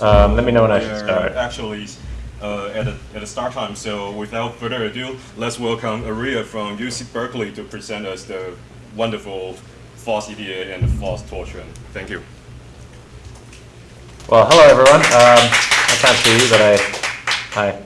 Um, let me know when I should start. Actually, uh, at, the, at the start time, so without further ado, let's welcome Aria from UC Berkeley to present us the wonderful FOSS EDA and the false torsion. Thank you. Well, hello everyone. Um, I can't see you, but I, hi.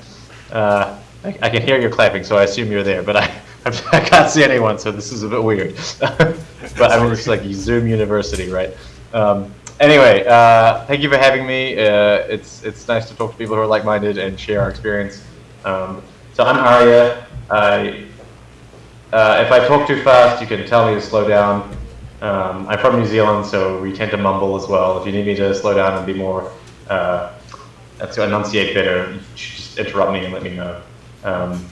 Uh, I, I can hear you clapping, so I assume you're there. But I, I can't see anyone, so this is a bit weird. but I mean, it's like Zoom University, right? Um, anyway, uh, thank you for having me. Uh, it's it's nice to talk to people who are like-minded and share our experience. Um, so I'm Arya. I, uh, if I talk too fast, you can tell me to slow down. Um, I'm from New Zealand, so we tend to mumble as well. If you need me to slow down and be more, uh, to enunciate better, just interrupt me and let me know. Um,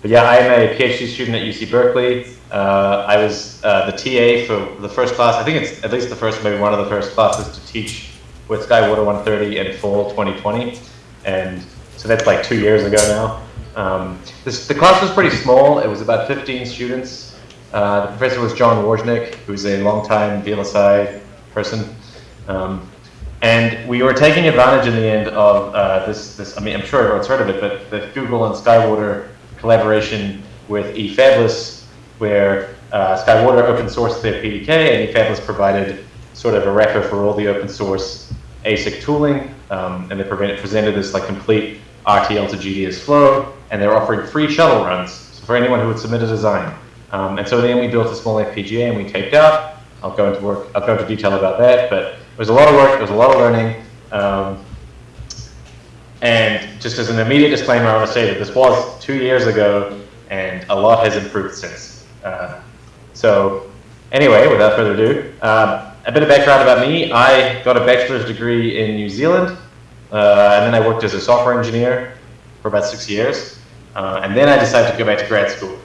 but yeah, I am a PhD student at UC Berkeley. Uh, I was uh, the TA for the first class. I think it's at least the first, maybe one of the first classes to teach with Skywater 130 in fall 2020. And so that's like two years ago now. Um, this, the class was pretty small. It was about 15 students. Uh, the professor was John Wawrzynek, who's a longtime VLSI person. Um, and we were taking advantage in the end of uh, this, this, I mean, I'm sure everyone's heard of it, but the Google and Skywater collaboration with eFabless, where uh, Skywater open sourced their PDK and eFabless provided sort of a wrapper for all the open source ASIC tooling. Um, and they presented this like complete RTL to GDS flow, and they're offering free shuttle runs for anyone who would submit a design. Um, and so then we built a small FPGA and we taped out. I'll go into work. I'll go into detail about that, but it was a lot of work. It was a lot of learning. Um, and just as an immediate disclaimer, I want to say that this was two years ago, and a lot has improved since. Uh, so, anyway, without further ado, uh, a bit of background about me. I got a bachelor's degree in New Zealand, uh, and then I worked as a software engineer for about six years, uh, and then I decided to go back to grad school.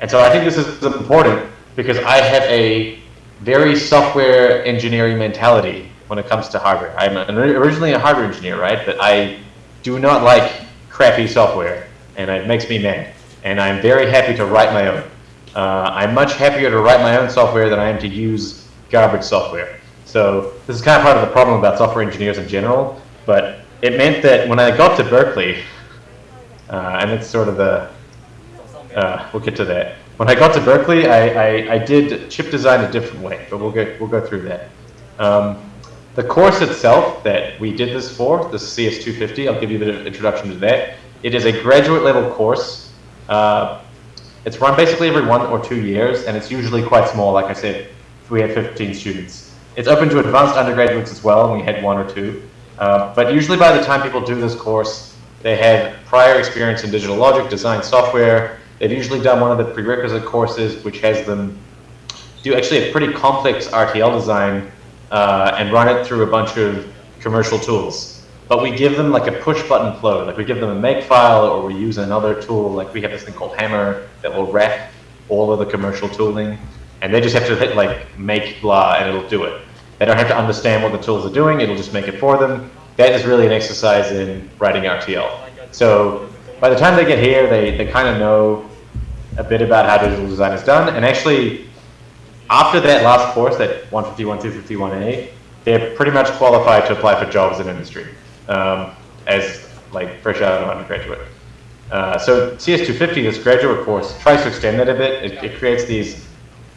And so I think this is important because I have a very software engineering mentality when it comes to hardware. I'm originally a hardware engineer, right? But I do not like crappy software, and it makes me mad. And I'm very happy to write my own. Uh, I'm much happier to write my own software than I am to use garbage software. So this is kind of part of the problem about software engineers in general, but it meant that when I got to Berkeley, uh, and it's sort of the, uh, we'll get to that. When I got to Berkeley, I, I, I, did chip design a different way, but we'll get we'll go through that. Um, the course itself that we did this for, the CS250, I'll give you a bit of introduction to that. It is a graduate level course. Uh, it's run basically every one or two years, and it's usually quite small. Like I said, we had 15 students. It's open to advanced undergraduates as well, and we had one or two. Uh, but usually by the time people do this course, they have prior experience in digital logic, design software, They've usually done one of the prerequisite courses, which has them do actually a pretty complex RTL design uh, and run it through a bunch of commercial tools. But we give them like a push button flow, like we give them a make file or we use another tool, like we have this thing called Hammer that will wrap all of the commercial tooling and they just have to hit like make blah and it'll do it. They don't have to understand what the tools are doing, it'll just make it for them. That is really an exercise in writing RTL. So by the time they get here, they, they kind of know a bit about how digital design is done. And actually, after that last course, that 151, 251A, they're pretty much qualified to apply for jobs in industry um, as like fresh out of undergraduate. Uh, so CS250, this graduate course, tries to extend that a bit. It, it, creates these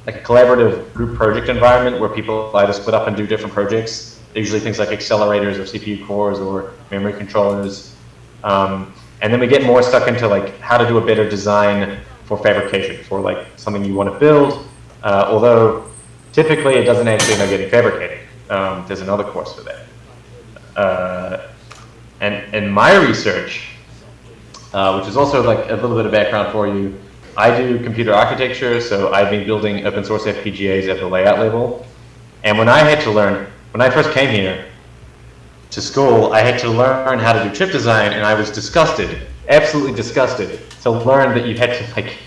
like a collaborative group project environment where people either split up and do different projects. Usually things like accelerators or CPU cores or memory controllers. Um, and then we get more stuck into like how to do a better design for fabrication, for like something you want to build. Uh, although typically it doesn't actually end up getting fabricated. Um, there's another course for that. Uh, and in my research, uh, which is also like a little bit of background for you, I do computer architecture, so I've been building open source FPGAs at the layout level. And when I had to learn, when I first came here, to school, I had to learn how to do chip design, and I was disgusted, absolutely disgusted, to learn that you had to like,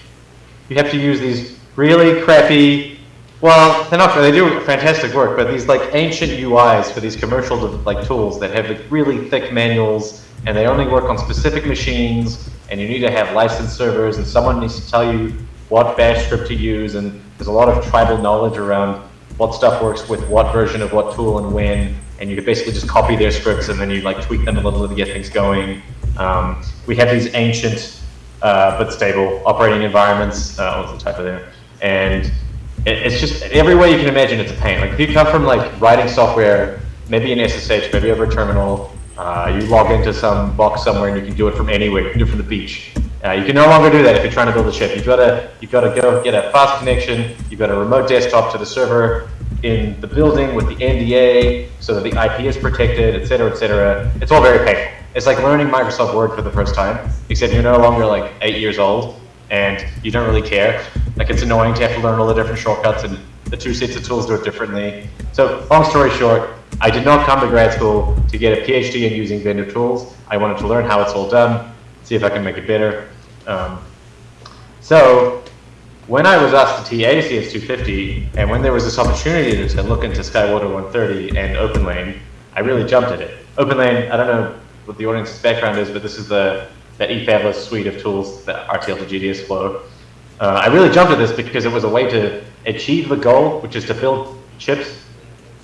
you have to use these really crappy, well, they're not, they do fantastic work, but these like ancient UIs for these commercial like tools that have like really thick manuals, and they only work on specific machines, and you need to have licensed servers, and someone needs to tell you what bash script to use, and there's a lot of tribal knowledge around what stuff works with what version of what tool and when, and you could basically just copy their scripts and then you like tweak them a little bit to get things going. Um, we have these ancient uh, but stable operating environments. Uh, what's the type of there? And it, it's just every way you can imagine it's a pain. Like if you come from like writing software, maybe in SSH, maybe over a terminal, uh, you log into some box somewhere and you can do it from anywhere. You can do it from the beach. Uh, you can no longer do that if you're trying to build a ship. You've got to you've got to go get a fast connection. You've got a remote desktop to the server in the building with the NDA so that the IP is protected, et cetera, et cetera. It's all very painful. It's like learning Microsoft Word for the first time, except you're no longer like eight years old and you don't really care. Like it's annoying to have to learn all the different shortcuts and the two sets of tools do it differently. So long story short, I did not come to grad school to get a PhD in using vendor tools. I wanted to learn how it's all done, see if I can make it better. Um, so when I was asked to TA CS250, and when there was this opportunity to look into Skywater 130 and OpenLane, I really jumped at it. OpenLane, I don't know what the audience's background is, but this is the that eFabless suite of tools, the RTL to GDS flow. Uh, I really jumped at this because it was a way to achieve the goal, which is to build chips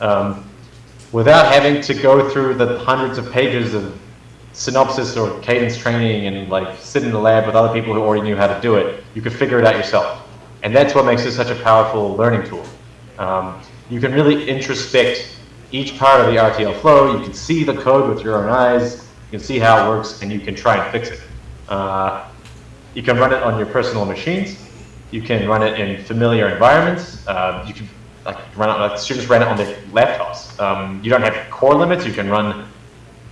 um, without having to go through the hundreds of pages of Synopsys or cadence training and like sit in the lab with other people who already knew how to do it. You could figure it out yourself. And that's what makes it such a powerful learning tool. Um, you can really introspect each part of the RTL flow. You can see the code with your own eyes. You can see how it works, and you can try and fix it. Uh, you can run it on your personal machines. You can run it in familiar environments. Uh, you can like run it, like students run it on their laptops. Um, you don't have core limits. You can run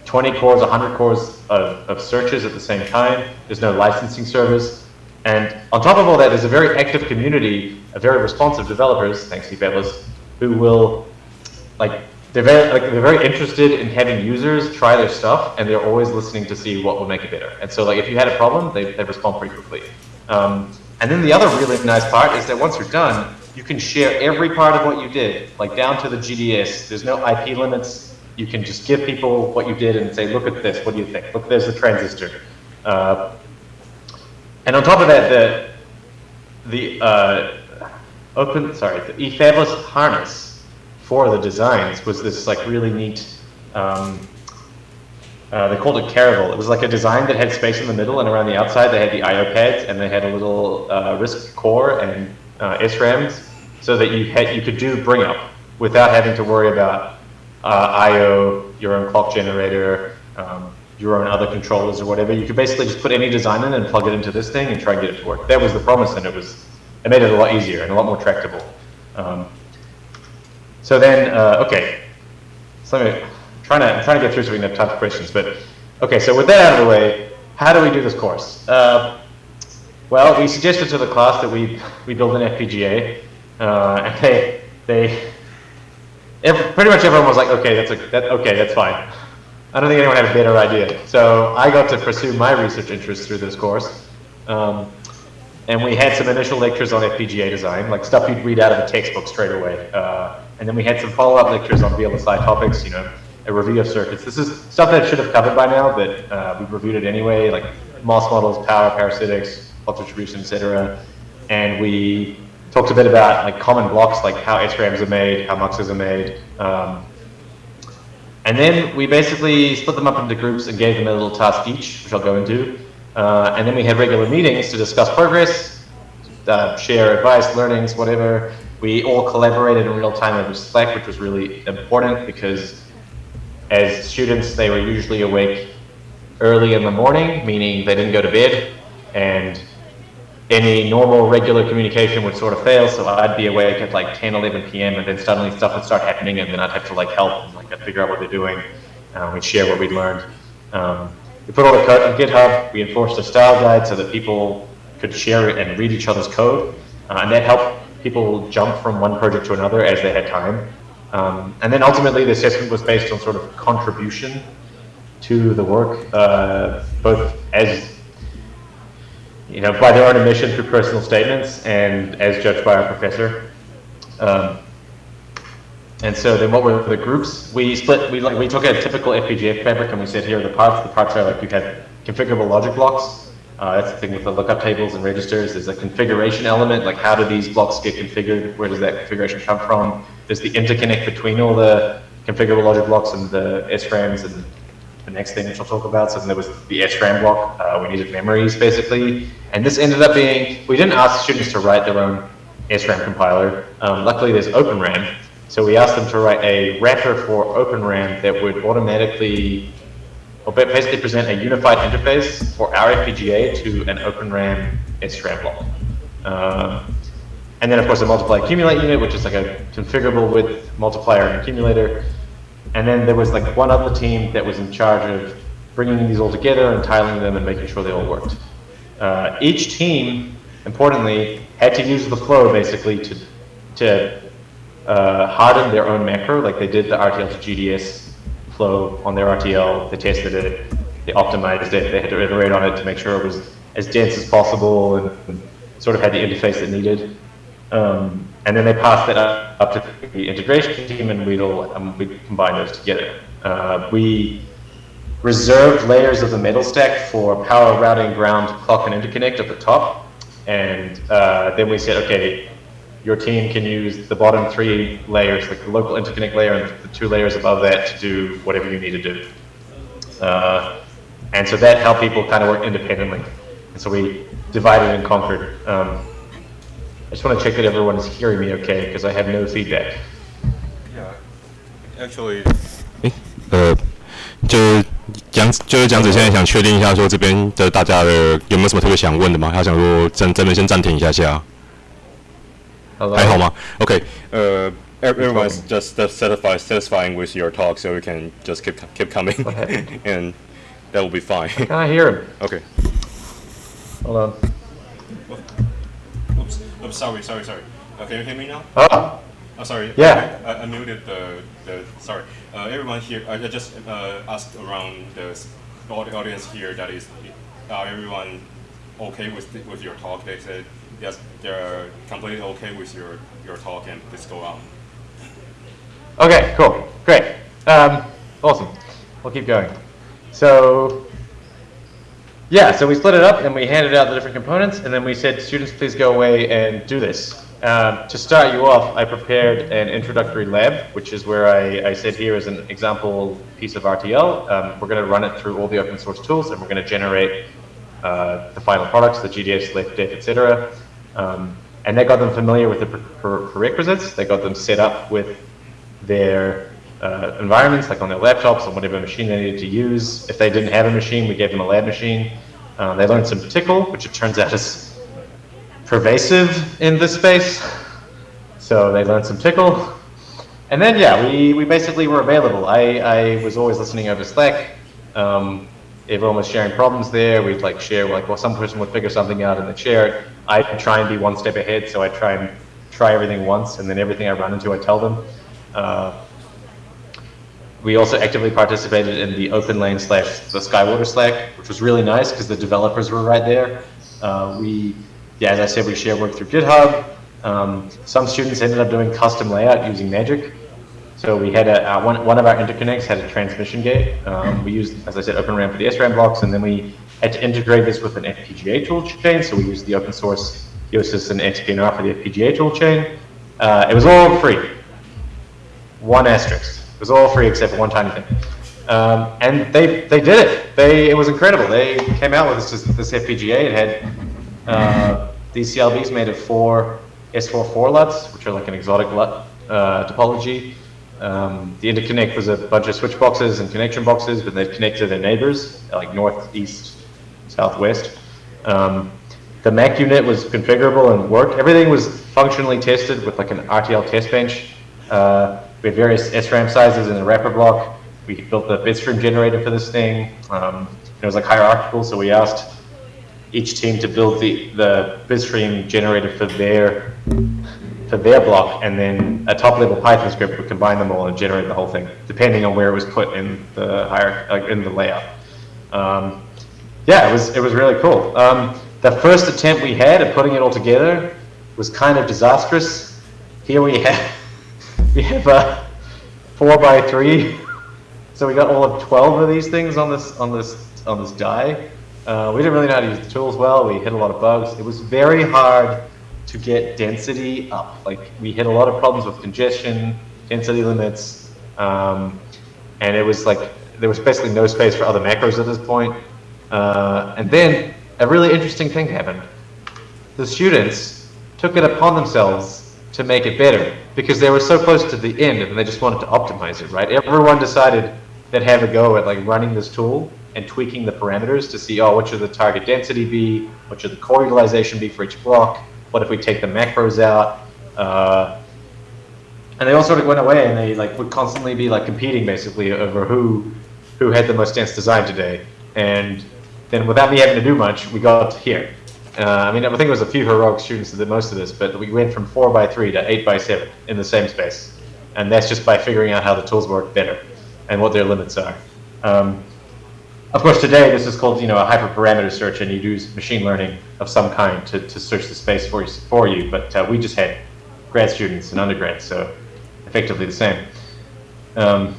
20 cores, 100 cores of, of searches at the same time. There's no licensing service. And on top of all that, there's a very active community of very responsive developers, thanks to eFabless, who will like they're very like they're very interested in having users try their stuff, and they're always listening to see what will make it better. And so, like if you had a problem, they they respond pretty quickly. Um, and then the other really nice part is that once you're done, you can share every part of what you did, like down to the GDS. There's no IP limits. You can just give people what you did and say, look at this. What do you think? Look, there's the transistor. Uh, and on top of that, the the uh, open sorry the eFabless harness for the designs was this like really neat, um, uh, they called it Caravel. It was like a design that had space in the middle and around the outside they had the IO pads and they had a little uh, core and uh, SRAMs so that you had you could do bring up without having to worry about uh, IO, your own clock generator, um, your own other controllers or whatever. You could basically just put any design in and plug it into this thing and try and get it to work. That was the promise and it was it made it a lot easier and a lot more tractable. Um, so then, uh, okay. So me, trying to, I'm trying to get through so we can have time for questions. But okay, so with that out of the way, how do we do this course? Uh, well, we suggested to the class that we we build an FPGA, uh, and they they every, pretty much everyone was like, okay, that's a, that okay, that's fine. I don't think anyone had a better idea. So I got to pursue my research interests through this course. Um, and we had some initial lectures on FPGA design, like stuff you'd read out of a textbook straight away. Uh, and then we had some follow-up lectures on VLSI topics, you know, a review of circuits. This is stuff that I should have covered by now, but uh, we've reviewed it anyway, like MOS models, power, parasitics, fault distribution, etc. And we talked a bit about like common blocks, like how SRAMs are made, how muxes are made. Um, and then we basically split them up into groups and gave them a little task each, which I'll go into. Uh, and then we had regular meetings to discuss progress, uh, share advice, learnings, whatever. We all collaborated in real time over Slack, which was really important because as students, they were usually awake early in the morning, meaning they didn't go to bed, and any normal regular communication would sort of fail, so I'd be awake at like 10, 11 p.m., and then suddenly stuff would start happening, and then I'd have to like help, and like I'd figure out what they're doing. Um, we'd share what we'd learned. Um, we put all the code on GitHub, we enforced a style guide so that people could share it and read each other's code, uh, and that helped people jump from one project to another as they had time. Um, and then ultimately the assessment was based on sort of contribution to the work, uh, both as, you know, by their own admission through personal statements and as judged by our professor. Um, and so then what were the groups? We split, we, we took a typical FPGA fabric and we said here are the parts. The parts are like you had configurable logic blocks uh, that's the thing with the lookup tables and registers. There's a configuration element, like how do these blocks get configured? Where does that configuration come from? There's the interconnect between all the configurable logic blocks and the SRAMs and the next thing which I'll talk about. So there was the SRAM block. Uh, we needed memories basically. And this ended up being, we didn't ask students to write their own SRAM compiler. Um, luckily there's OpenRAM. So we asked them to write a wrapper for OpenRAM that would automatically, or basically present a unified interface for our FPGA to an OpenRAM SRAM block. Um, and then of course a multiply accumulate unit, which is like a configurable with multiplier and accumulator. And then there was like one other team that was in charge of bringing these all together and tiling them and making sure they all worked. Uh, each team, importantly, had to use the flow basically to, to uh, harden their own macro, like they did the RTL to GDS flow on their RTL, they tested it, they optimized it, they had to iterate on it to make sure it was as dense as possible and, and sort of had the interface it needed. Um, and then they passed it up, up to the integration team and we'd, all, um, we'd combine those together. Uh, we reserved layers of the metal stack for power, routing, ground, clock, and interconnect at the top. And uh, then we said, okay, your team can use the bottom three layers, like the local interconnect layer and the two layers above that to do whatever you need to do. Uh, and so that helped people kind of work independently. And so we divided and conquered. Um, I just want to check that everyone is hearing me okay, because I have no feedback. Yeah, actually. 呃，就是蒋，就是蒋子现在想确定一下，说这边的大家的有没有什么特别想问的吗？他想说真真的先暂停一下下。 Hello? 还好吗？OK， Uh, everyone's just satisfied, satisfying with your talk, so we can just keep keep coming, What happened? and that will be fine. Can I hear him? okay. Hold on. Oops. Oops. Sorry. Sorry. Sorry. Uh, can you hear me now? Oh, Oh, sorry. Yeah. I, I muted the, the sorry. Uh, everyone here, I I just uh, asked around the s- all the audience here that is, are everyone okay with, the- with your talk? They said, yes, they're completely okay with your, your talk and please go on. okay, cool, great. Um, awesome. We'll keep going. So, yeah, so we split it up and we handed out the different components and then we said, students, please go away and do this. Um, to start you off, I prepared an introductory lab, which is where I, I said here is an example piece of RTL. Um, we're going to run it through all the open source tools and we're going to generate uh, the final products, the GDS, LEF, DEF, etc. Um, and that got them familiar with the pre- pre- prerequisites. They got them set up with their uh, environments, like on their laptops, on whatever machine they needed to use. If they didn't have a machine, we gave them a lab machine. Uh, they learned some Tcl, which it turns out is pervasive in this space. So they learned some Tcl. And then, yeah, we, we basically were available. I, I was always listening over Slack. Um, everyone was sharing problems there. We'd like share, like, well, some person would figure something out and they'd share it. I'd try and be one step ahead, so I'd try and try everything once, and then everything I run into, I tell them. Uh, we also actively participated in the OpenLane slash the Skywater Slack, which was really nice because the developers were right there. Uh, we, yeah, as I said, we share work through GitHub. Um, some students ended up doing custom layout using Magic. So we had a, uh, one, one of our interconnects had a transmission gate. Um, we used, as I said, OpenRAM for the SRAM blocks, and then we had to integrate this with an FPGA tool chain. So we used the open source Yosys and nextpnr for the FPGA tool chain. Uh, it was all free. One asterisk. It was all free except for one tiny thing. Um, and they, they did it. They, it was incredible. They came out with this, this FPGA. It had uh, these CLBs made of four S44 LUTs, which are like an exotic LUT uh, topology. Um, the interconnect was a bunch of switch boxes and connection boxes, but they connect to their neighbors, like north, east, southwest. Um, the Mac unit was configurable and worked. Everything was functionally tested with like an RTL test bench. Uh, we had various SRAM sizes in the wrapper block. We built the bitstream generator for this thing. Um, it was like hierarchical, so we asked each team to build the, the bitstream generator for their for their block, and then a top level Python script would combine them all and generate the whole thing, depending on where it was put in the hierarchy, like in the layout. Um, yeah, it was it was really cool. Um, the first attempt we had at putting it all together was kind of disastrous. Here we have we have a four by three, so we got all of twelve of these things on this on this on this die. Uh, we didn't really know how to use the tools well. We hit a lot of bugs. It was very hard to get density up. Like we hit a lot of problems with congestion, density limits, Um, and it was like, there was basically no space for other macros at this point. Uh, and then a really interesting thing happened. The students took it upon themselves to make it better because they were so close to the end and they just wanted to optimize it, right? Everyone decided they'd have a go at like running this tool and tweaking the parameters to see, oh, what should the target density be? What should the core utilization be for each block? What if we take the macros out? Uh, and they all sort of went away and they like would constantly be like competing basically over who who had the most dense design today. And then without me having to do much, we got here. Uh, I mean, I think it was a few heroic students that did most of this, but we went from 4 by 3 to 8 by 7 in the same space. And that's just by figuring out how the tools work better and what their limits are. Um, of course, today this is called, you know, a hyperparameter search, and you use machine learning of some kind to, to search the space for you, for you. But uh, we just had grad students and undergrads, so effectively the same. Um,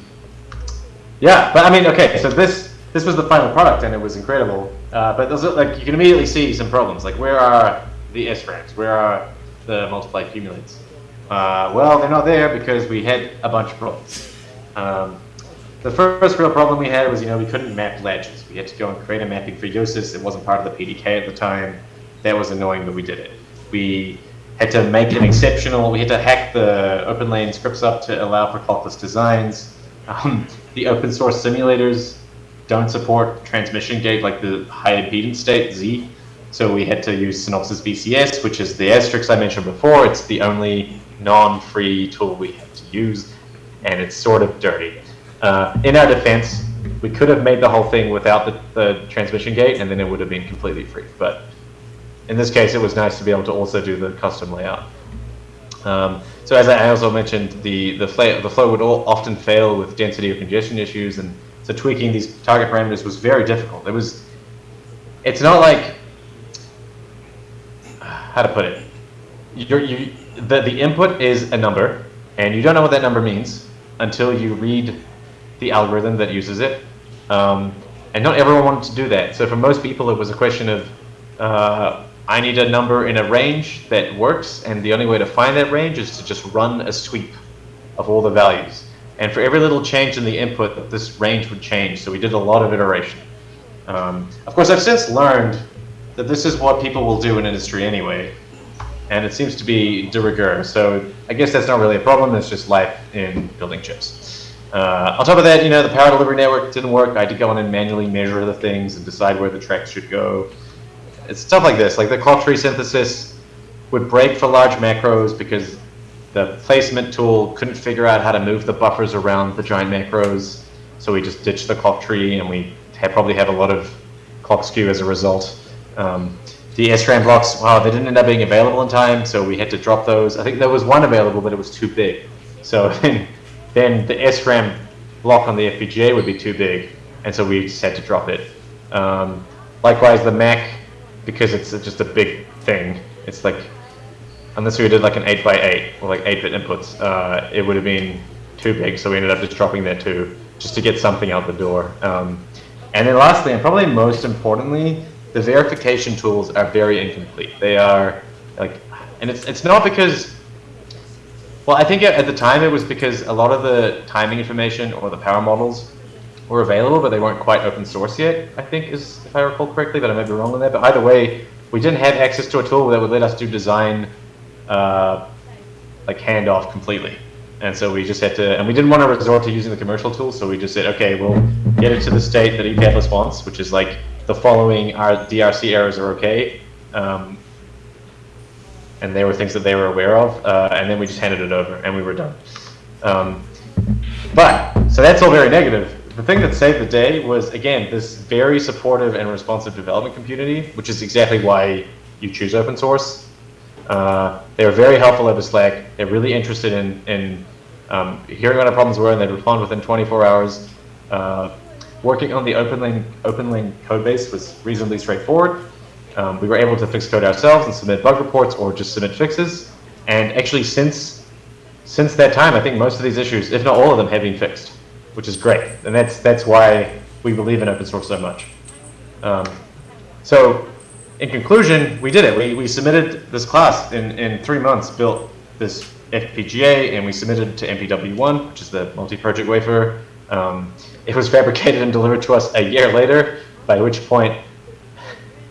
yeah, but I mean, okay, so this this was the final product, and it was incredible. Uh, but like you can immediately see some problems. Like, where are the SRAMs? Where are the multiply cumulates? Uh, well, they're not there because we had a bunch of problems. Um, the first real problem we had was, you know, we couldn't map latches. We had to go and create a mapping for Yosys. It wasn't part of the PDK at the time. That was annoying, but we did it. We had to make an exceptional, we had to hack the OpenLane scripts up to allow for clockless designs. Um, the open source simulators don't support transmission gate like the high impedance state, Z. So we had to use Synopsys VCS, which is the asterisk I mentioned before. It's the only non-free tool we have to use, and it's sort of dirty. Uh, in our defense, we could have made the whole thing without the, the transmission gate, and then it would have been completely free. But in this case, it was nice to be able to also do the custom layout. Um, so as I also mentioned, the the, the flow would all often fail with density or congestion issues, and so tweaking these target parameters was very difficult. It was, it's not like, how to put it, You're, you the the input is a number, and you don't know what that number means until you read the algorithm that uses it. Um, and not everyone wanted to do that. So for most people, it was a question of, uh, I need a number in a range that works, and the only way to find that range is to just run a sweep of all the values. And for every little change in the input, this range would change. So we did a lot of iteration. Um, of course, I've since learned that this is what people will do in industry anyway. And it seems to be de rigueur. So I guess that's not really a problem. It's just life in building chips. Uh, on top of that, you know, the power delivery network didn't work. I had to go in and manually measure the things and decide where the tracks should go. It's stuff like this. Like the clock tree synthesis would break for large macros because the placement tool couldn't figure out how to move the buffers around the giant macros. So we just ditched the clock tree and we had probably had a lot of clock skew as a result. Um, the SRAM blocks, wow, they didn't end up being available in time, so we had to drop those. I think there was one available, but it was too big. So then, the SRAM block on the FPGA would be too big, and so we just had to drop it. Um, likewise, the Mac, because it's just a big thing, it's like, unless we did like an 8 by 8 or like 8-bit inputs, uh, it would have been too big, so we ended up just dropping that too, just to get something out the door. Um, and then lastly, and probably most importantly, the verification tools are very incomplete. They are like, and it's it's not because. Well, I think at the time it was because a lot of the timing information or the power models were available, but they weren't quite open source yet. I think is if I recall correctly, but I may be wrong on that. But either way, we didn't have access to a tool that would let us do design, uh, like handoff completely. And so we just had to, and we didn't want to resort to using the commercial tools, so we just said, okay, we'll get it to the state that eFabless wants, which is like the following our DRC errors are okay. Um, and they were things that they were aware of, uh, and then we just handed it over, and we were done. Um, but, so that's all very negative. The thing that saved the day was, again, this very supportive and responsive development community, which is exactly why you choose open source. Uh, they were very helpful over Slack. They're really interested in, in um, hearing what our problems were, and they'd respond within 24 hours. Uh, working on the OpenLane, OpenLane code base was reasonably straightforward. Um, we were able to fix code ourselves and submit bug reports or just submit fixes. And actually, since since that time, I think most of these issues, if not all of them, have been fixed, which is great. And that's that's why we believe in open source so much. Um, so, in conclusion, we did it. We, we submitted this class in, in three months, built this FPGA and we submitted it to MPW1, which is the multi-project wafer. Um, it was fabricated and delivered to us a year later, by which point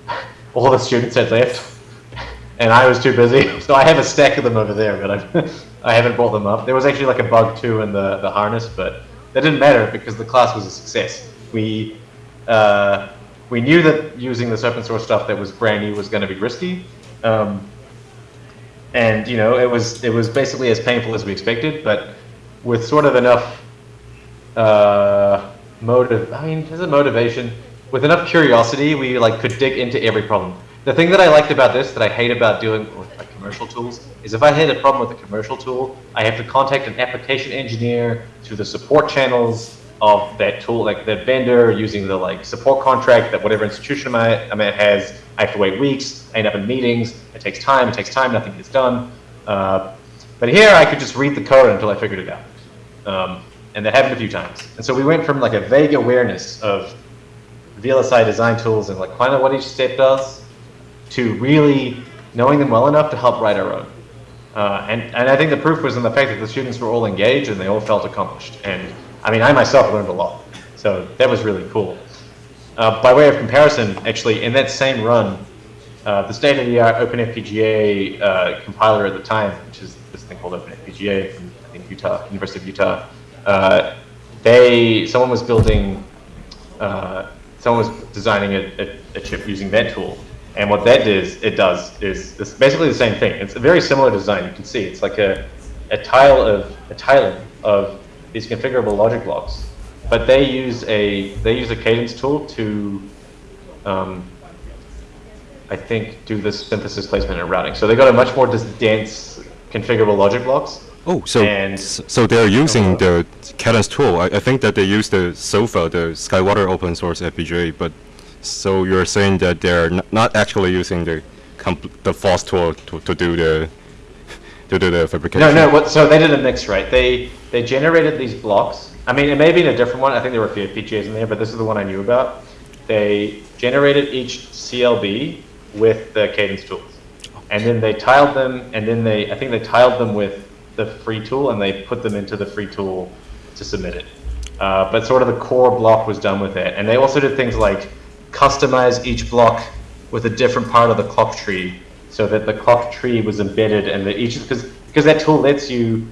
all the students had left and I was too busy. So I have a stack of them over there, but I, I haven't brought them up. There was actually like a bug too in the, the harness, but that didn't matter because the class was a success. We uh, we knew that using this open source stuff that was brand new was going to be risky, um, and you know it was it was basically as painful as we expected, but with sort of enough uh, motive. I mean, is it motivation? With enough curiosity, we like could dig into every problem. The thing that I liked about this, that I hate about doing with like commercial tools, is if I had a problem with a commercial tool, I have to contact an application engineer through the support channels of that tool, like the vendor using the like support contract that whatever institution I'm at, I'm at has. I have to wait weeks. I end up in meetings. It takes time. It takes time. Nothing gets done. Uh, but here I could just read the code until I figured it out. Um, and that happened a few times. And so we went from like a vague awareness of VLSI design tools and like kind of what each step does to really knowing them well enough to help write our own. Uh, and, and I think the proof was in the fact that the students were all engaged and they all felt accomplished. And I mean, I myself learned a lot. So that was really cool. Uh, by way of comparison, actually, in that same run, uh, the state-of-the-art OpenFPGA uh, compiler at the time, which is this thing called OpenFPGA from I think Utah, University of Utah, uh, they someone was building, uh, someone was designing a, a, a chip using that tool, and what that is, it does is it's basically the same thing. It's a very similar design. You can see it's like a, a tile of a tiling of these configurable logic blocks, but they use a they use a cadence tool to, um, I think, do this synthesis placement and routing. So they got a much more dense configurable logic blocks. Oh, so And- so they're using the Cadence tool. I, I think that they use the SOFA, the Skywater open source FPGA, but so you're saying that they're not actually using the the FOSS tool to, to do the to do the fabrication. No, no. What? So they did a mix, right? They they generated these blocks. I mean, it may be in a different one. I think there were a few FPGAs in there, but this is the one I knew about. They generated each CLB with the Cadence tools, and then they tiled them, and then they I think they tiled them with the free tool, and they put them into the free tool to submit it. Uh, but sort of the core block was done with it, and they also did things like customize each block with a different part of the clock tree so that the clock tree was embedded and that each because because that tool lets you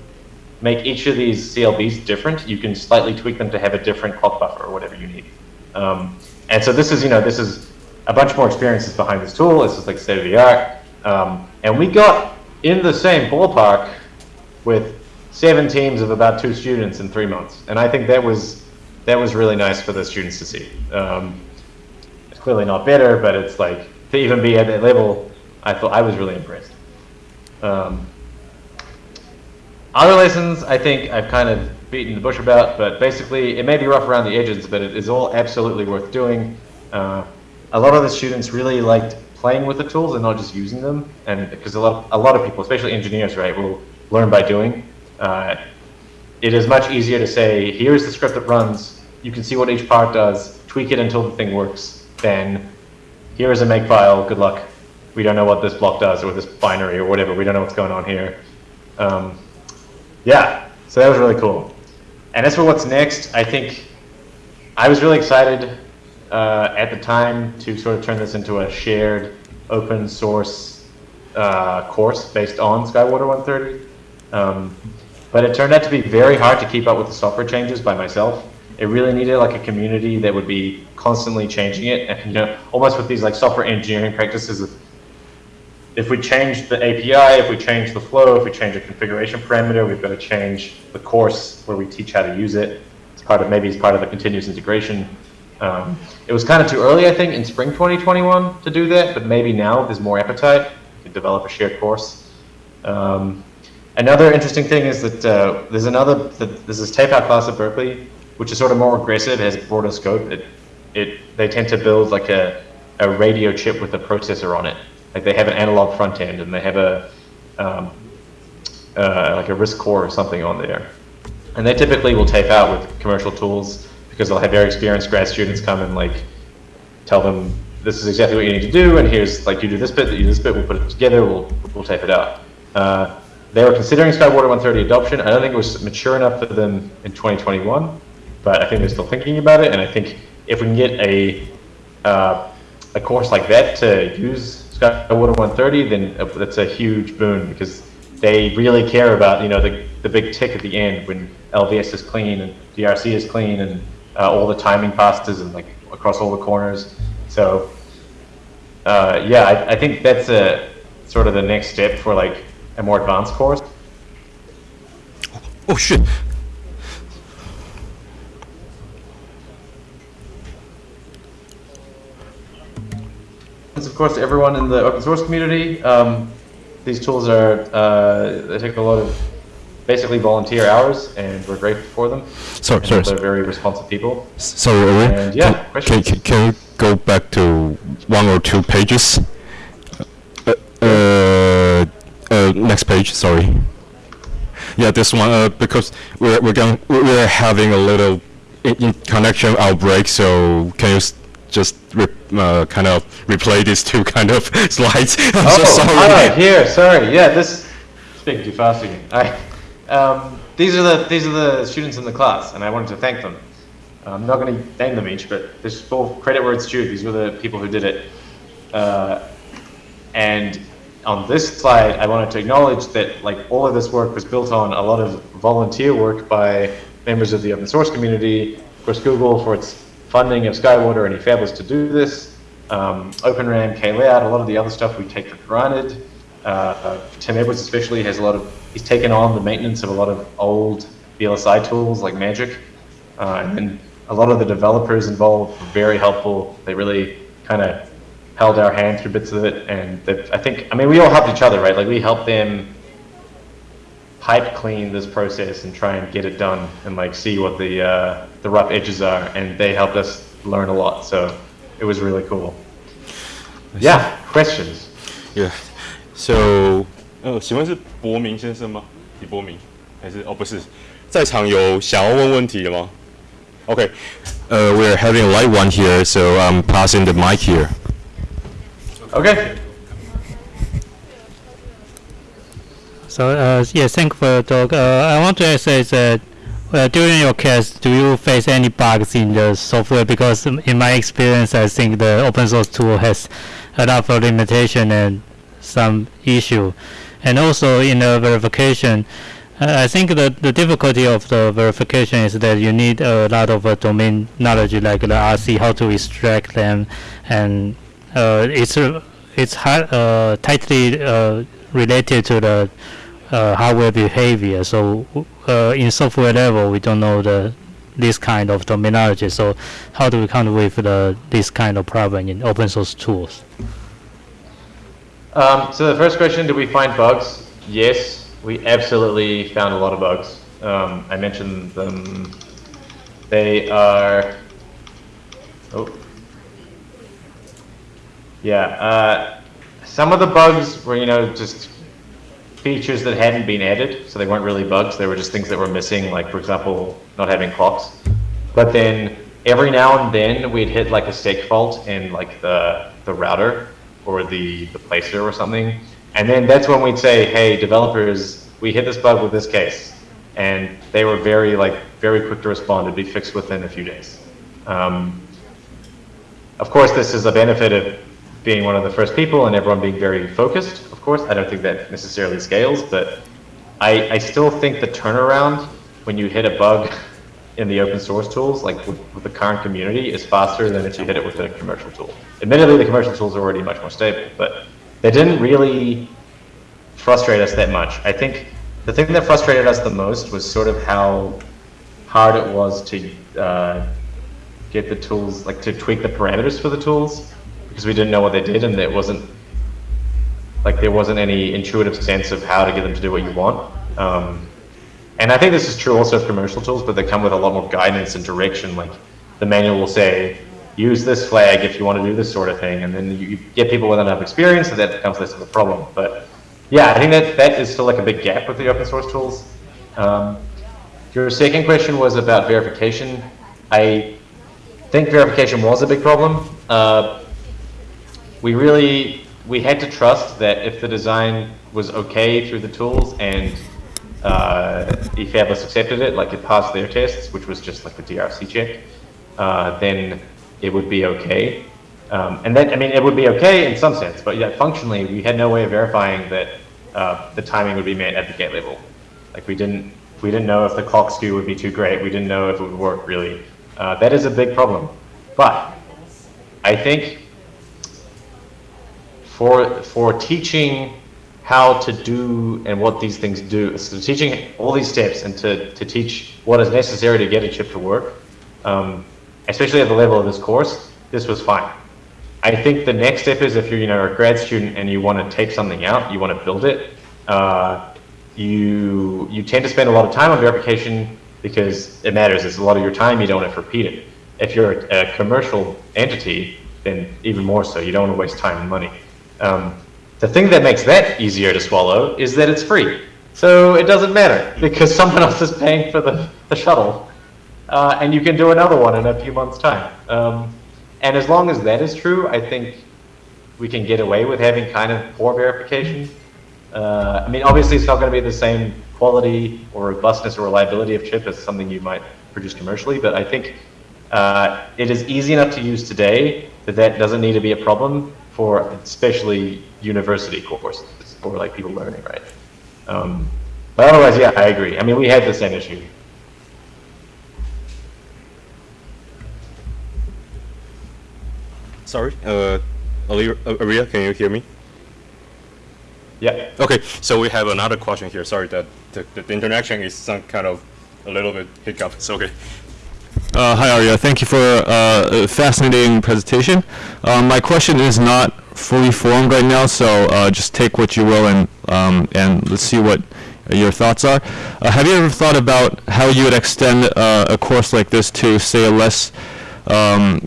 make each of these CLBs different. You can slightly tweak them to have a different clock buffer or whatever you need. Um, and so this is you know this is a bunch more experiences behind this tool. This is like state of the art, um, and we got in the same ballpark with seven teams of about two students in three months, and I think that was that was really nice for the students to see. Um, it's clearly not better, but it's like to even be at that level, I thought I was really impressed. Um, other lessons, I think I've kind of beaten the bush about, but basically it may be rough around the edges, but it is all absolutely worth doing. Uh, a lot of the students really liked playing with the tools and not just using them, and because a lot, a lot of people, especially engineers, right, will learn by doing. Uh, it is much easier to say, here's the script that runs, you can see what each part does, tweak it until the thing works, then here is a make file, good luck. We don't know what this block does, or this binary, or whatever, we don't know what's going on here. Um, yeah, so that was really cool. And as for what's next, I think I was really excited uh, at the time to sort of turn this into a shared open source uh, course based on Skywater 130. Um, but it turned out to be very hard to keep up with the software changes by myself. It really needed like a community that would be constantly changing it, and you know, almost with these like software engineering practices. If we change the API, if we change the flow, if we change a configuration parameter, we've got to change the course where we teach how to use it. It's part of maybe it's part of the continuous integration. Um, it was kind of too early, I think, in spring 2021 to do that, but maybe now there's more appetite to develop a shared course. Um, another interesting thing is that uh, there's another, that there's this tape-out class at Berkeley, which is sort of more aggressive, has broader scope. It, it, they tend to build like a, a radio chip with a processor on it. Like they have an analog front end and they have a, um, uh, like a RISC core or something on there. And they typically will tape out with commercial tools because they'll have very experienced grad students come and like tell them this is exactly what you need to do and here's like you do this bit, you do this bit, we'll put it together, we'll, we'll tape it out. Uh, they were considering Skywater 130 adoption. I don't think it was mature enough for them in 2021, but I think they're still thinking about it. And I think if we can get a uh, a course like that to use Skywater 130, then that's a huge boon because they really care about you know the the big tick at the end when LVS is clean and DRC is clean and uh, all the timing passes and like across all the corners. So uh, yeah, I, I think that's a sort of the next step for like a more advanced course. Oh shit! Thanks, of course, to everyone in the open source community. Um, these tools are, uh, they take a lot of basically volunteer hours, and we're grateful for them. Sorry, And sorry, They're very responsive people. Sorry. And yeah, can, can, can you go back to one or two pages? Uh, uh, uh, next page, sorry. Yeah, this one, uh, because we're, we're going, we're having a little in, in connection outbreak, so can you just re- uh, kind of replay these two kind of slides? I'm so sorry. ah, here, sorry. Yeah, this speaking too fast again. I, um, these are the these are the students in the class, and I wanted to thank them. I'm not going to name them each, but this full credit where it's due. These were the people who did it. Uh, and on this slide, I wanted to acknowledge that like all of this work was built on a lot of volunteer work by members of the open source community. Of course, Google for its funding of Skywater and eFabless to do this. Um, OpenRAM, KLayout, a lot of the other stuff we take for granted. Uh, Tim Edwards especially has a lot of, he's taken on the maintenance of a lot of old VLSI tools like Magic. Uh, and then a lot of the developers involved were very helpful. They really kind of held our hand through bits of it. And I think, I mean, we all helped each other, right? Like we helped them pipe clean this process and try and get it done and like see what the, uh, the rough edges are. And they helped us learn a lot. So it was really cool. Yeah, questions? Yeah. So，呃，请问是博明先生吗？李博明还是哦不是？在场有想要问问题的吗？OK， Uh, we're having a light one here, so I'm passing the mic here. Okay. So, uh, yeah, thank you for the talk. Uh, I want to is that uh, during your case, do you face any bugs in the software? Because in my experience, I think the open source tool has a lot of limitation and some issue. And also in the verification, uh, I think the, the difficulty of the verification is that you need a lot of uh, domain knowledge like the RC, how to extract them, and uh, it's it's hard, tightly related to the uh, hardware behavior. So uh, in software level, we don't know the this kind of terminology. So how do we come with the this kind of problem in open source tools? Um, so the first question, did we find bugs? Yes, we absolutely found a lot of bugs. Um, I mentioned them. They are. Oh. Yeah. Uh, some of the bugs were, you know, just features that hadn't been added, so they weren't really bugs. They were just things that were missing, like for example, not having clocks. But then every now and then we'd hit like a stake fault in like the the router or the the placer or something, and then that's when we'd say, hey, developers, we hit this bug with this case, and they were very like very quick to respond. It'd be fixed within a few days. Um, of course, this is a benefit of being one of the first people and everyone being very focused. Course, I don't think that necessarily scales, but I, I still think the turnaround when you hit a bug in the open source tools, like with, with the current community, is faster than if you hit it with a commercial tool. Admittedly, the commercial tools are already much more stable, but they didn't really frustrate us that much. I think the thing that frustrated us the most was sort of how hard it was to uh, get the tools, like to tweak the parameters for the tools, because we didn't know what they did and it wasn't, like there wasn't any intuitive sense of how to get them to do what you want. Um, and I think this is true also of commercial tools, but they come with a lot more guidance and direction. Like the manual will say, use this flag if you want to do this sort of thing, and then you, get people with enough experience, and that becomes less of a problem. But yeah, I think that that is still like a big gap with the open source tools. Um, your second question was about verification. I think verification was a big problem. Uh, we really we had to trust that if the design was okay through the tools and uh, eFabless accepted it, like it passed their tests, which was just like the DRC check, uh, then it would be okay. Um, and then, I mean, it would be okay in some sense, but yeah, functionally, we had no way of verifying that uh, the timing would be met at the gate level. Like we didn't, we didn't know if the clock skew would be too great. We didn't know if it would work really. Uh, that is a big problem. But I think for for teaching how to do and what these things do, so teaching all these steps and to, to teach what is necessary to get a chip to work, um, especially at the level of this course, this was fine. I think the next step is if you're you know a grad student and you want to take something out, you want to build it, uh, you you tend to spend a lot of time on verification because it matters. It's a lot of your time. You don't have to repeat it. If you're a commercial entity, then even more so. You don't want to waste time and money. Um, the thing that makes that easier to swallow is that it's free. So it doesn't matter because someone else is paying for the, the shuttle. Uh, and you can do another one in a few months' time. Um, and as long as that is true, I think we can get away with having kind of poor verification. Uh, I mean, obviously it's not going to be the same quality or robustness or reliability of chip as something you might produce commercially, but I think uh, it is easy enough to use today that that doesn't need to be a problem for especially university courses or like people learning, right? Um, but otherwise, yeah, I agree. I mean, we had the same issue. Sorry, uh, uh, Aria, can you hear me? Yeah. Okay, so we have another question here. Sorry that the, the, the interaction is some kind of a little bit hiccup. It's okay. Uh, hi, Arya. Thank you for uh, a fascinating presentation. Um, my question is not fully formed right now, so uh, just take what you will and um, and let's see what your thoughts are. Uh, have you ever thought about how you would extend uh, a course like this to, say, a less um,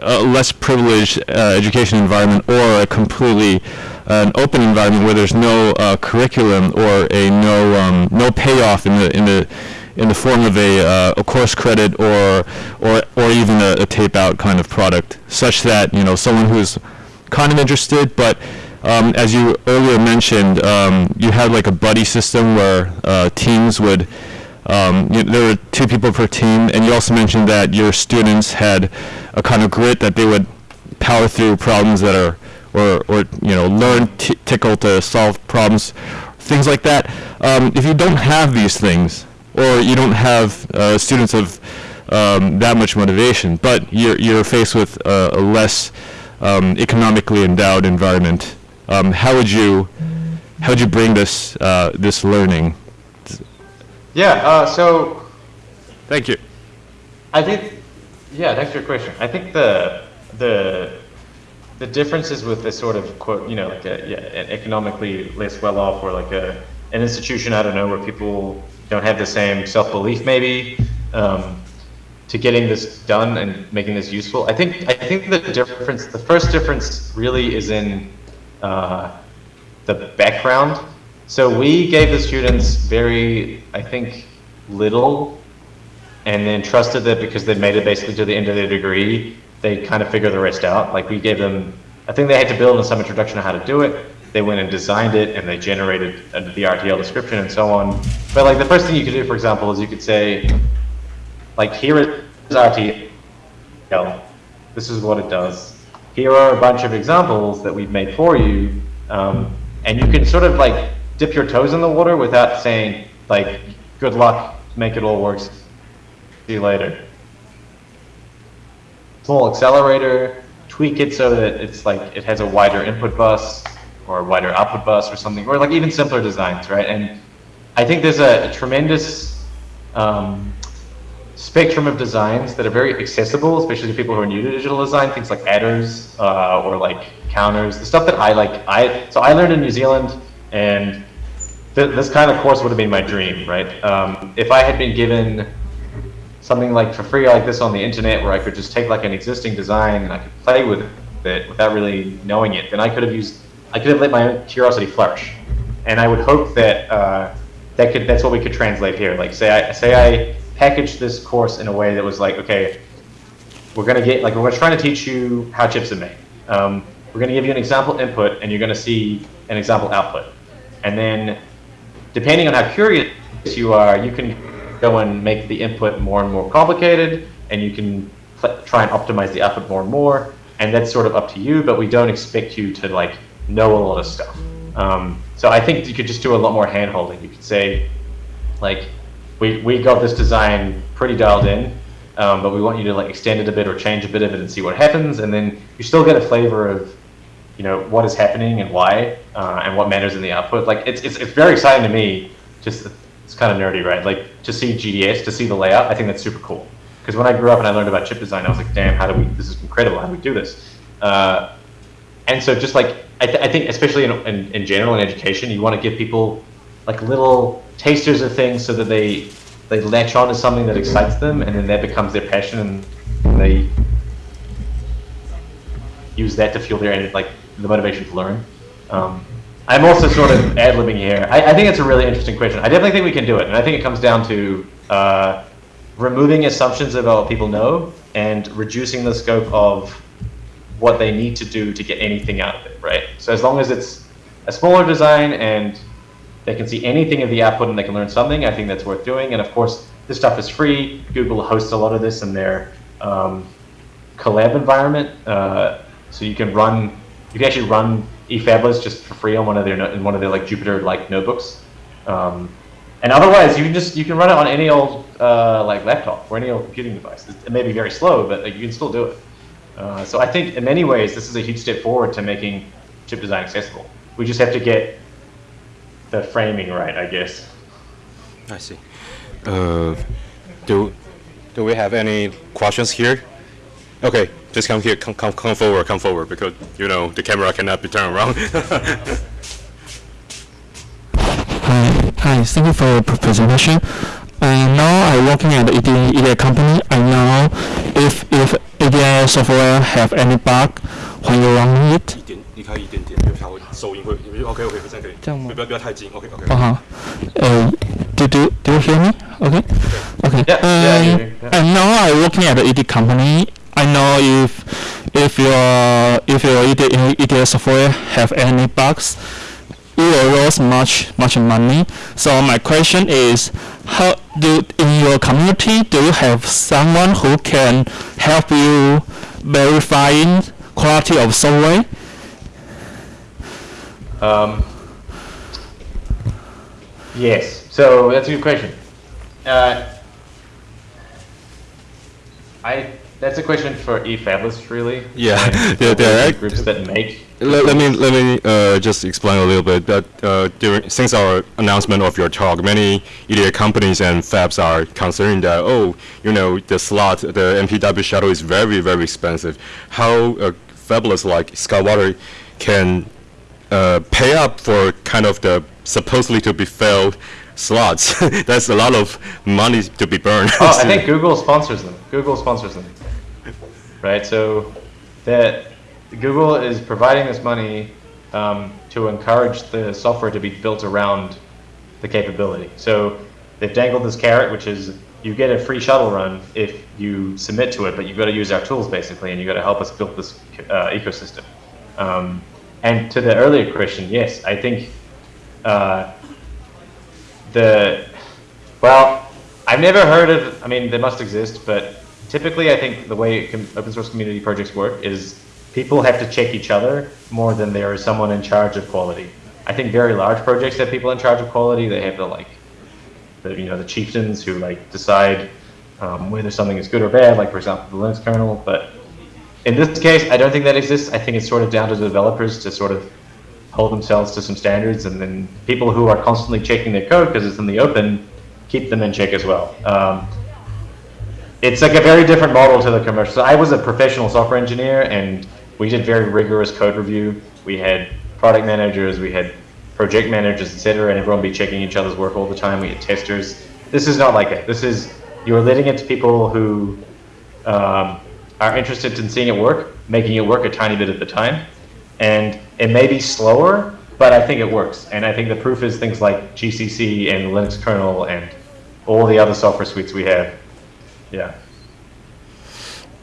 a less privileged education environment or a completely an open environment where there's no curriculum or a no um, no payoff in the in the in the form of a, uh, a course credit or or or even a, a tape out kind of product, such that you know someone who's kind of interested, but um, as you earlier mentioned, um, you had like a buddy system where uh, teams would. Um, you, there were two people per team, and you also mentioned that your students had a kind of grit that they would power through problems that are, or, or you know, learn Tcl to solve problems, things like that. Um, if you don't have these things, or you don't have uh, students of um, that much motivation, but you're, you're faced with a, a less um, economically endowed environment, um, how would you how would you bring this uh, this learning? Yeah, uh, so Thank you. I think, yeah, thanks for your question. I think the the the differences with this sort of quote, you know, like a, yeah, an economically less well off, or like a an institution, I don't know, where people don't have the same self belief, maybe, um, to getting this done and making this useful. I think I think the difference, the first difference, really is in uh, the background. So we gave the students very, I think, little and then trusted that because they made it basically to the end of their degree, they kind of figure the rest out. Like we gave them, I think they had to build in some introduction on how to do it. They went and designed it and they generated uh, the RTL description and so on. But like the first thing you could do, for example, is you could say, like here is RTL. This is what it does. Here are a bunch of examples that we've made for you. Um, and you can sort of like dip your toes in the water without saying like, good luck, make it all work, see you later. Small accelerator, tweak it so that it's like, it has a wider input bus or wider output bus or something, or like even simpler designs, right? And I think there's a, a tremendous um, spectrum of designs that are very accessible, especially to people who are new to digital design, things like adders uh, or like counters, the stuff that I like. I So I learned in New Zealand and th this kind of course would have been my dream, right? Um, if I had been given something like for free like this on the internet where I could just take like an existing design and I could play with it without really knowing it, then I could have used, I could have let my curiosity flourish. And I would hope that uh, that could, that's what we could translate here. Like say I, say I packaged this course in a way that was like, okay, we're gonna get, like we're trying to teach you how chips are made. Um, we're going to give you an example input, and you're going to see an example output. And then, depending on how curious you are, you can go and make the input more and more complicated, and you can try and optimize the output more and more. And that's sort of up to you, but we don't expect you to like know a lot of stuff. Um, so I think you could just do a lot more hand holding. You could say, like, we, we got this design pretty dialed in, um, but we want you to like extend it a bit or change a bit of it and see what happens, and then you still get a flavor of, you know, what is happening and why, uh, and what matters in the output. Like it's, it's, it's very exciting to me. Just it's kind of nerdy, right? Like to see GDS, to see the layout. I think that's super cool. Because when I grew up and I learned about chip design, I was like, damn, how do we? This is incredible. How do we do this? Uh, and so just like I, th- I think especially in, in, in general in education you want to give people like little tasters of things so that they they latch on to something that excites them and then that becomes their passion and they use that to fuel their like the motivation to learn. Um, i'm also sort of ad-libbing here. I, I think it's a really interesting question. I definitely think we can do it and i think it comes down to uh, removing assumptions about what people know and reducing the scope of what they need to do to get anything out of it, right? So as long as it's a smaller design and they can see anything of the output and they can learn something, I think that's worth doing. And of course, this stuff is free. Google hosts a lot of this in their um, Colab environment, uh, so you can run, you can actually run eFabless just for free on one of their in one of their like Jupyter like notebooks. Um, and otherwise, you can just you can run it on any old uh, like laptop or any old computing device. It may be very slow, but like, you can still do it. Uh, so I think in many ways this is a huge step forward to making chip design accessible. We just have to get the framing right, I guess. I see. Uh, do do we have any questions here? Okay, just come here, come, come, come forward, come forward, because you know the camera cannot be turned around. Hi, hi. Thank you for your presentation. Uh, now I'm working at the EDA, EDA company. I know if if EDA software have any bug when you run it. 一点，离开一点点，因为它会收音会。OK OK，这样可以。这样吗不要不要太近。OK OK。 Uh huh. Uh, do do do you hear me? Okay. Okay. Yeah, yeah, I hear Um, you, yeah. And now I'm working at the EDA company. I know if if your if your EDA, EDA software have any bugs, you will lose much much money. So my question is, how do in your community do you have someone who can help you verifying quality of software? Um, yes, so that's a good question. Uh, I that's a question for eFabless, really. Yeah, and there- there are- groups that make. Let, let me let me uh, just explain a little bit that uh, during since our announcement of your talk, many EDA companies and fabs are considering that oh you know the slot the MPW shuttle is very very expensive. How uh, fabulous like Skywater can uh, pay up for kind of the supposedly to be failed slots. That's a lot of money to be burned. Oh, I think Google sponsors them. Google sponsors them. Right, so that Google is providing this money um, to encourage the software to be built around the capability. So they've dangled this carrot, which is you get a free shuttle run if you submit to it, but you've got to use our tools basically, and you've got to help us build this uh, ecosystem. Um, and to the earlier question, yes, I think uh, the well, I've never heard of. I mean, they must exist, but typically, I think the way open source community projects work is people have to check each other more than there is someone in charge of quality. I think very large projects have people in charge of quality. They have the like, the you know the chieftains who like decide um, whether something is good or bad. Like for example, the Linux kernel. But in this case, I don't think that exists. I think it's sort of down to the developers to sort of hold themselves to some standards, and then people who are constantly checking their code because it's in the open, keep them in check as well. Um, it's like a very different model to the commercial. So I was a professional software engineer, and we did very rigorous code review. We had product managers, we had project managers, etc., and everyone be checking each other's work all the time. We had testers. This is not like that. This is you're letting it to people who um, are interested in seeing it work, making it work a tiny bit at the time, and it may be slower, but I think it works. And I think the proof is things like GCC and Linux kernel and all the other software suites we have. Yeah.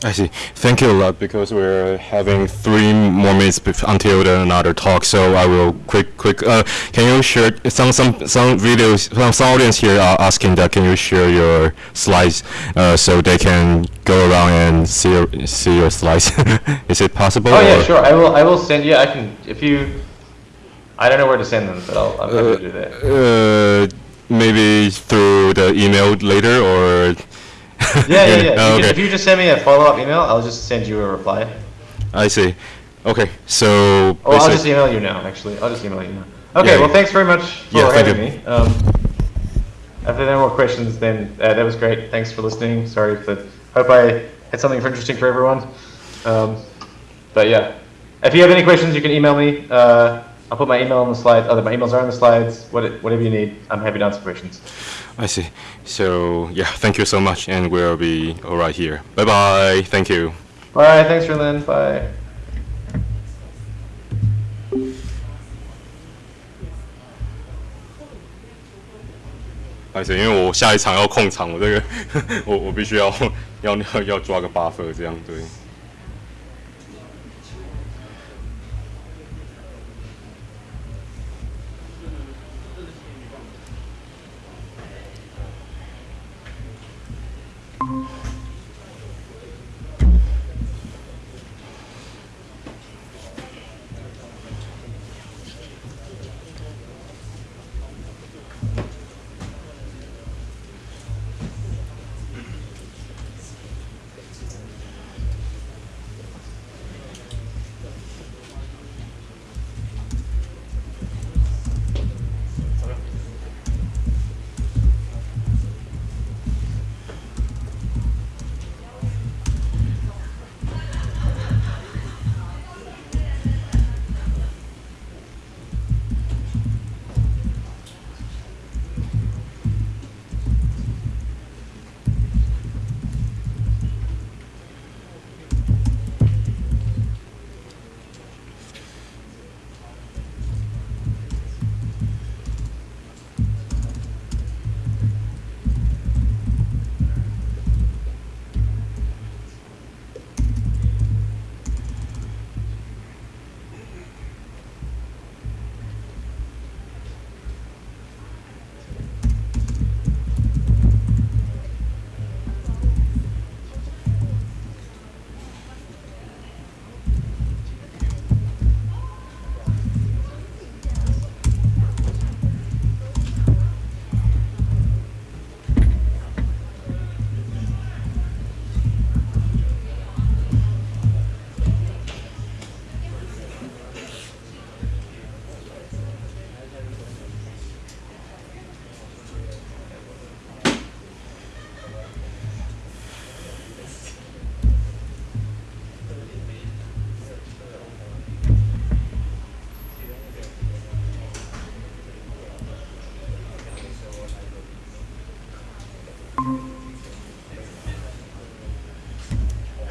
I see. Thank you a lot because we're having three more minutes until the another talk. So I will quick, quick. Uh, can you share some some some videos? Some, some audience here are asking that. Can you share your slides uh, so they can go around and see your see your slides? Is it possible? Oh yeah, sure. I will. I will send you. I can if you. I don't know where to send them, but I'll. I'm to do that. Uh, maybe through the email later or. Yeah, yeah, yeah. Oh, okay. if you just send me a follow-up email, I'll just send you a reply. I see. Okay, so. Oh, I'll just email you now. Actually, I'll just email you now. Okay. Yeah, well, yeah. thanks very much for Yeah, having me. Um, if there are no more questions, then uh, that was great. Thanks for listening. Sorry for. Hope I had something interesting for everyone. Um, but yeah, if you have any questions, you can email me. Uh, I'll put my email on the slides. Other my emails are on the slides. What, whatever you need, I'm happy to answer questions. I see. So yeah, thank you so much, and we'll be all right here. Bye bye. Thank you. Bye. Thanks, Lynn. Bye. 而且因为我下一场要控场，我这个我我必须要要要要抓个 buffer 这样对。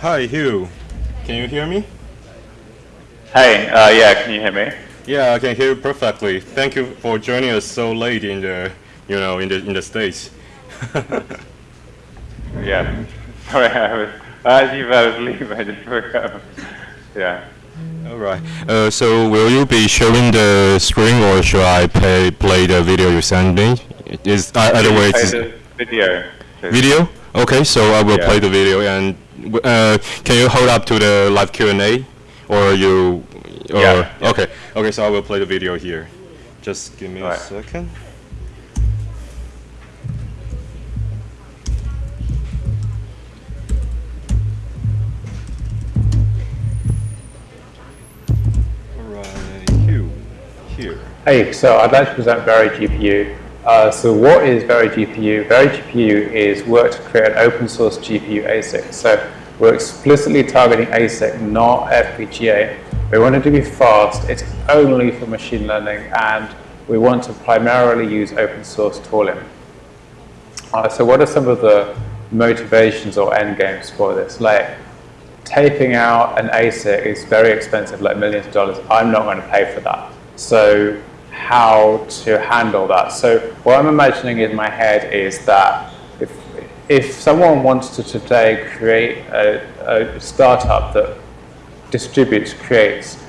Hi Hugh, can you hear me? Hey, uh, yeah, can you hear me? Yeah, I can hear you perfectly. Thank you for joining us so late in the you know in the in the states. Yeah. Sorry, I was, as you fell asleep, I just woke up. Yeah. All right. Uh, so will you be sharing the screen or should I play play the video you sent me? Is uh, either way Play it's the video. video. Okay, so I will Yeah. play the video and uh, can you hold up to the live Q and A, or you? Or, Yeah, yeah. Okay. Okay, so I will play the video here. Just give me a Alright. second. Hugh, here. Hey, so I'd like to present VeriGPU. Uh, so what is VeriGPU? Very GPU is work to create an open source GPU ASIC. So we're explicitly targeting ASIC, not FPGA. We want it to be fast. It's only for machine learning, and we want to primarily use open source tooling. Uh, so what are some of the motivations or end games for this? Like taping out an ASIC is very expensive, like millions of dollars. I'm not going to pay for that. So how to handle that? So what I'm imagining in my head is that if if someone wants to today create a, a startup that distributes, creates,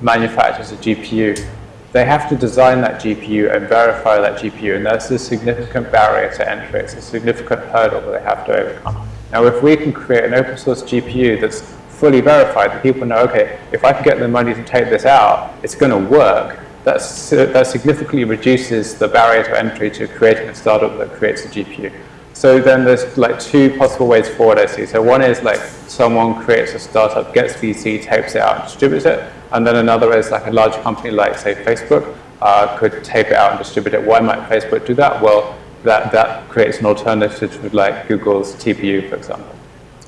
manufactures a GPU, they have to design that GPU and verify that GPU, and that's a significant barrier to entry. It's a significant hurdle that they have to overcome. Now, if we can create an open source GPU that's fully verified, that people know, okay, if I can get the money to take this out, it's going to work, that's, that significantly reduces the barrier to entry to creating a startup that creates a GPU. So then there's like two possible ways forward I see. So one is like someone creates a startup, gets VC, tapes it out, distributes it. And then another is like a large company like say Facebook uh, could tape it out and distribute it. Why might Facebook do that? Well, that, that creates an alternative to like Google's TPU, for example.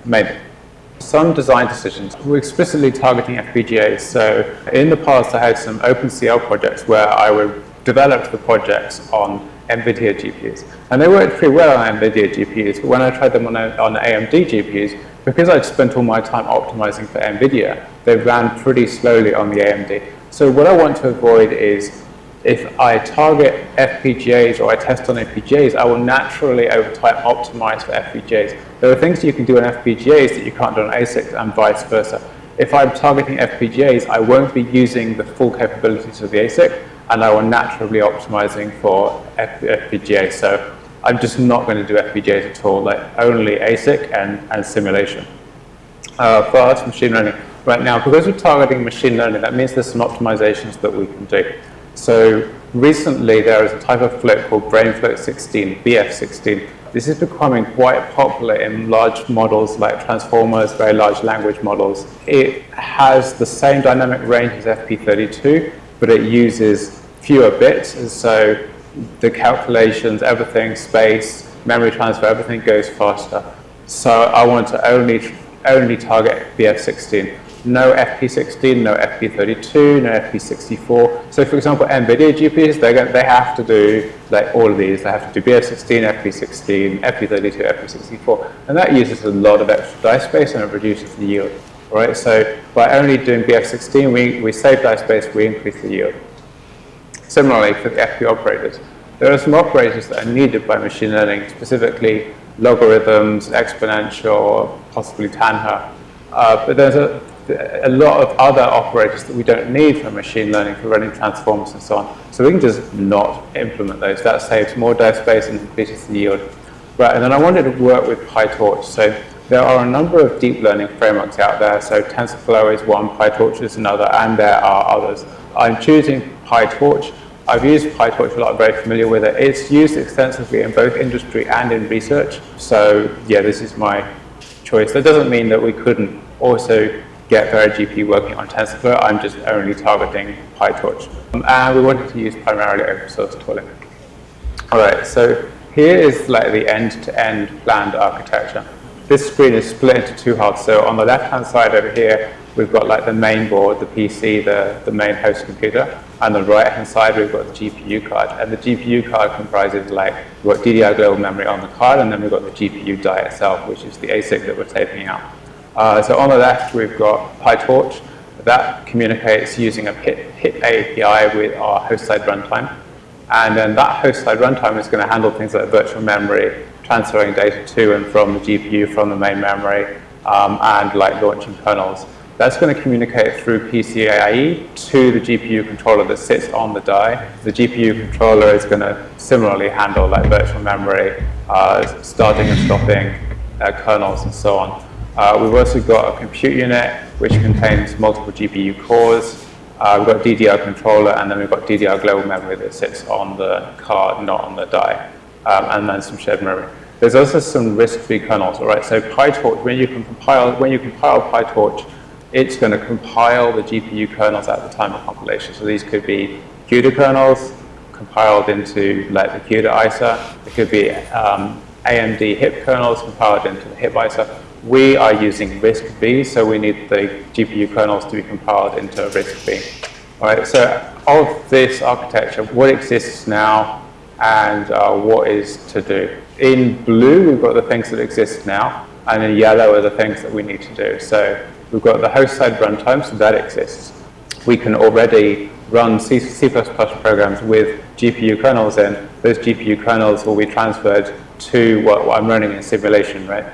Maybe. Some design decisions. We're explicitly targeting FPGAs. So in the past, I had some OpenCL projects where I would develop the projects on NVIDIA GPUs. And they worked pretty well on NVIDIA GPUs, but when I tried them on, on AMD GPUs, because I'd spent all my time optimizing for NVIDIA, they ran pretty slowly on the AMD. So what I want to avoid is if I target FPGAs or I test on FPGAs, I will naturally over time optimize for FPGAs. There are things you can do on FPGAs that you can't do on ASICs and vice versa. If I'm targeting FPGAs, I won't be using the full capabilities of the ASIC, and I will naturally optimizing for FPGA. So I'm just not going to do FPGAs at all, like only ASIC and, and simulation. Uh, for us, machine learning, right now, because we're targeting machine learning, that means there's some optimizations that we can do. So recently there is a type of float called brain float 16, BF16. This is becoming quite popular in large models like transformers, very large language models. It has the same dynamic range as FP32, but it uses fewer bits, and so the calculations, everything, space, memory transfer, everything goes faster. So I want to only only target BF16. No FP16, no FP32, no FP64. So for example, NVIDIA GPUs, they they have to do like all of these. They have to do BF16, FP16, FP32, FP64, and that uses a lot of extra die space and it reduces the yield. Right? So by only doing BF16, we, we save die space, we increase the yield. Similarly, for the FP operators, there are some operators that are needed by machine learning, specifically logarithms, exponential, possibly tanh. Uh, but there's a, a lot of other operators that we don't need for machine learning, for running transformers and so on. So we can just not implement those. That saves more die space and increases the yield. Right, and then I wanted to work with PyTorch. So there are a number of deep learning frameworks out there. So TensorFlow is one, PyTorch is another, and there are others. I'm choosing PyTorch. I've used PyTorch a lot, I'm very familiar with it. It's used extensively in both industry and in research. So yeah, this is my choice. That doesn't mean that we couldn't also get VeriGPU working on TensorFlow. I'm just only targeting PyTorch. Um, and we wanted to use primarily open source tooling. All right, so here is like the end-to-end -end planned architecture. This screen is split into two halves. So on the left-hand side over here, we've got like the main board, the PC, the, the main host computer. And on the right-hand side, we've got the GPU card. And the GPU card comprises like, we've got DDR global memory on the card, and then we've got the GPU die itself, which is the ASIC that we're taping out. Uh, so on the left, we've got PyTorch. That communicates using a HIP API with our host-side runtime. And then that host-side runtime is going to handle things like virtual memory, transferring data to and from the GPU from the main memory, um, and like launching kernels. That's going to communicate through PCIe to the GPU controller that sits on the die. The GPU controller is going to similarly handle like virtual memory, uh, starting and stopping uh, kernels and so on. Uh, we've also got a compute unit which contains multiple GPU cores. Uh, we've got DDR controller and then we've got DDR global memory that sits on the card, not on the die, um, and then some shared memory. There's also some RISC-V kernels, all right? So PyTorch, when you compile, when you compile PyTorch, it's going to compile the GPU kernels at the time of compilation. So these could be CUDA kernels compiled into like the CUDA ISA. It could be um, AMD HIP kernels compiled into the HIP ISA. We are using RISC-V, so we need the GPU kernels to be compiled into RISC-V. All right, so of this architecture, what exists now and uh, what is to do. In blue, we've got the things that exist now, and in yellow are the things that we need to do. So We've got the host side runtime, so that exists. We can already run C, C++ programs with GPU kernels in. Those GPU kernels will be transferred to what I'm running in simulation, right?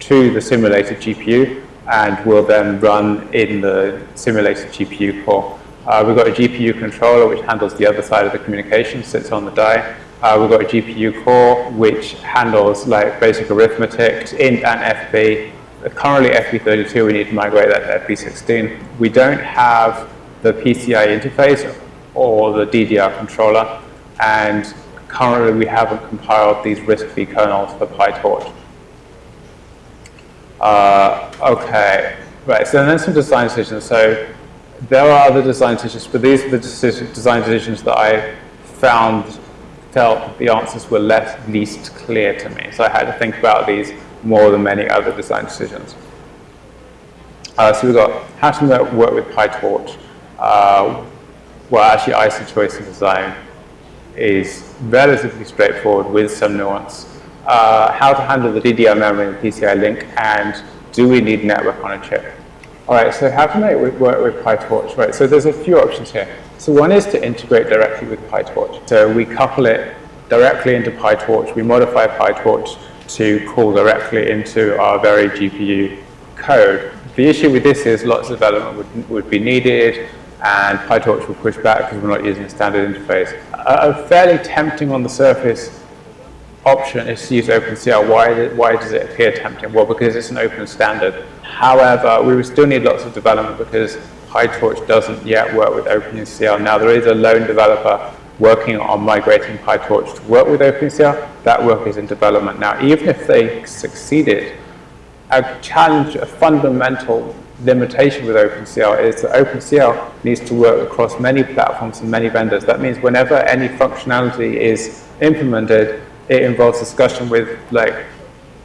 To the simulated GPU and will then run in the simulated GPU core. Uh, we've got a GPU controller which handles the other side of the communication, sits on the die. Uh, we've got a GPU core which handles like basic arithmetic, int and FP. Currently FP32, we need to migrate that to FP16. We don't have the PCI interface or the DDR controller, and currently we haven't compiled these RISC-V kernels for PyTorch. Uh, okay, right, so then some design decisions. So there are other design decisions, but these are the decision, design decisions that I found, felt the answers were less, least clear to me. So I had to think about these more than many other design decisions. Uh, so we've got how to work with PyTorch. Uh, well, actually, ISA choice and design is relatively straightforward with some nuance. Uh, how to handle the DDR memory and PCI link, and do we need network on a chip? All right, so how to make it work with PyTorch? Right, so there's a few options here. So one is to integrate directly with PyTorch. So we couple it directly into PyTorch. We modify PyTorch to call directly into our VeriGPU code. The issue with this is lots of development would, would be needed and PyTorch will push back because we're not using a standard interface. Fairly tempting on the surface option is to use OpenCL. Why, why does it appear tempting? Well, because it's an open standard. However, we still need lots of development because PyTorch doesn't yet work with OpenCL. Now, there is a lone developer working on migrating PyTorch to work with OpenCL. That work is in development. Now, even if they succeeded, a challenge, a fundamental limitation with OpenCL is that OpenCL needs to work across many platforms and many vendors. That means whenever any functionality is implemented, it involves discussion with like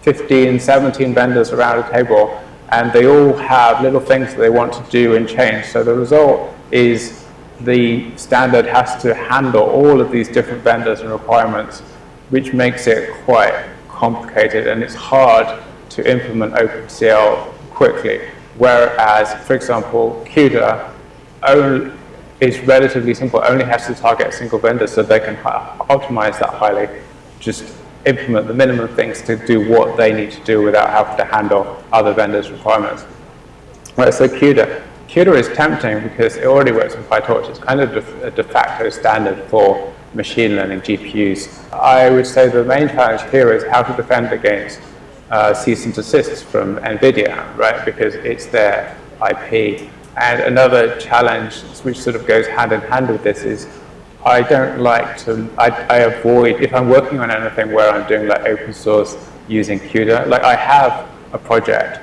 15, 17 vendors around a table, and they all have little things that they want to do and change. So the result is the standard has to handle all of these different vendors and requirements, which makes it quite complicated, and it's hard to implement OpenCL quickly. Whereas, for example, CUDA is relatively simple, only has to target a single vendor so they can optimize that highly, just implement the minimum things to do what they need to do without having to handle other vendors' requirements. Right, so CUDA. CUDA is tempting because it already works with PyTorch. It's kind of a de facto standard for machine learning GPUs. I would say the main challenge here is how to defend against uh, cease and desist from NVIDIA, right? Because it's their IP. And another challenge, which sort of goes hand in hand with this, is I don't like to, I, I avoid, if I'm working on anything where I'm doing like open source using CUDA, like I have a project,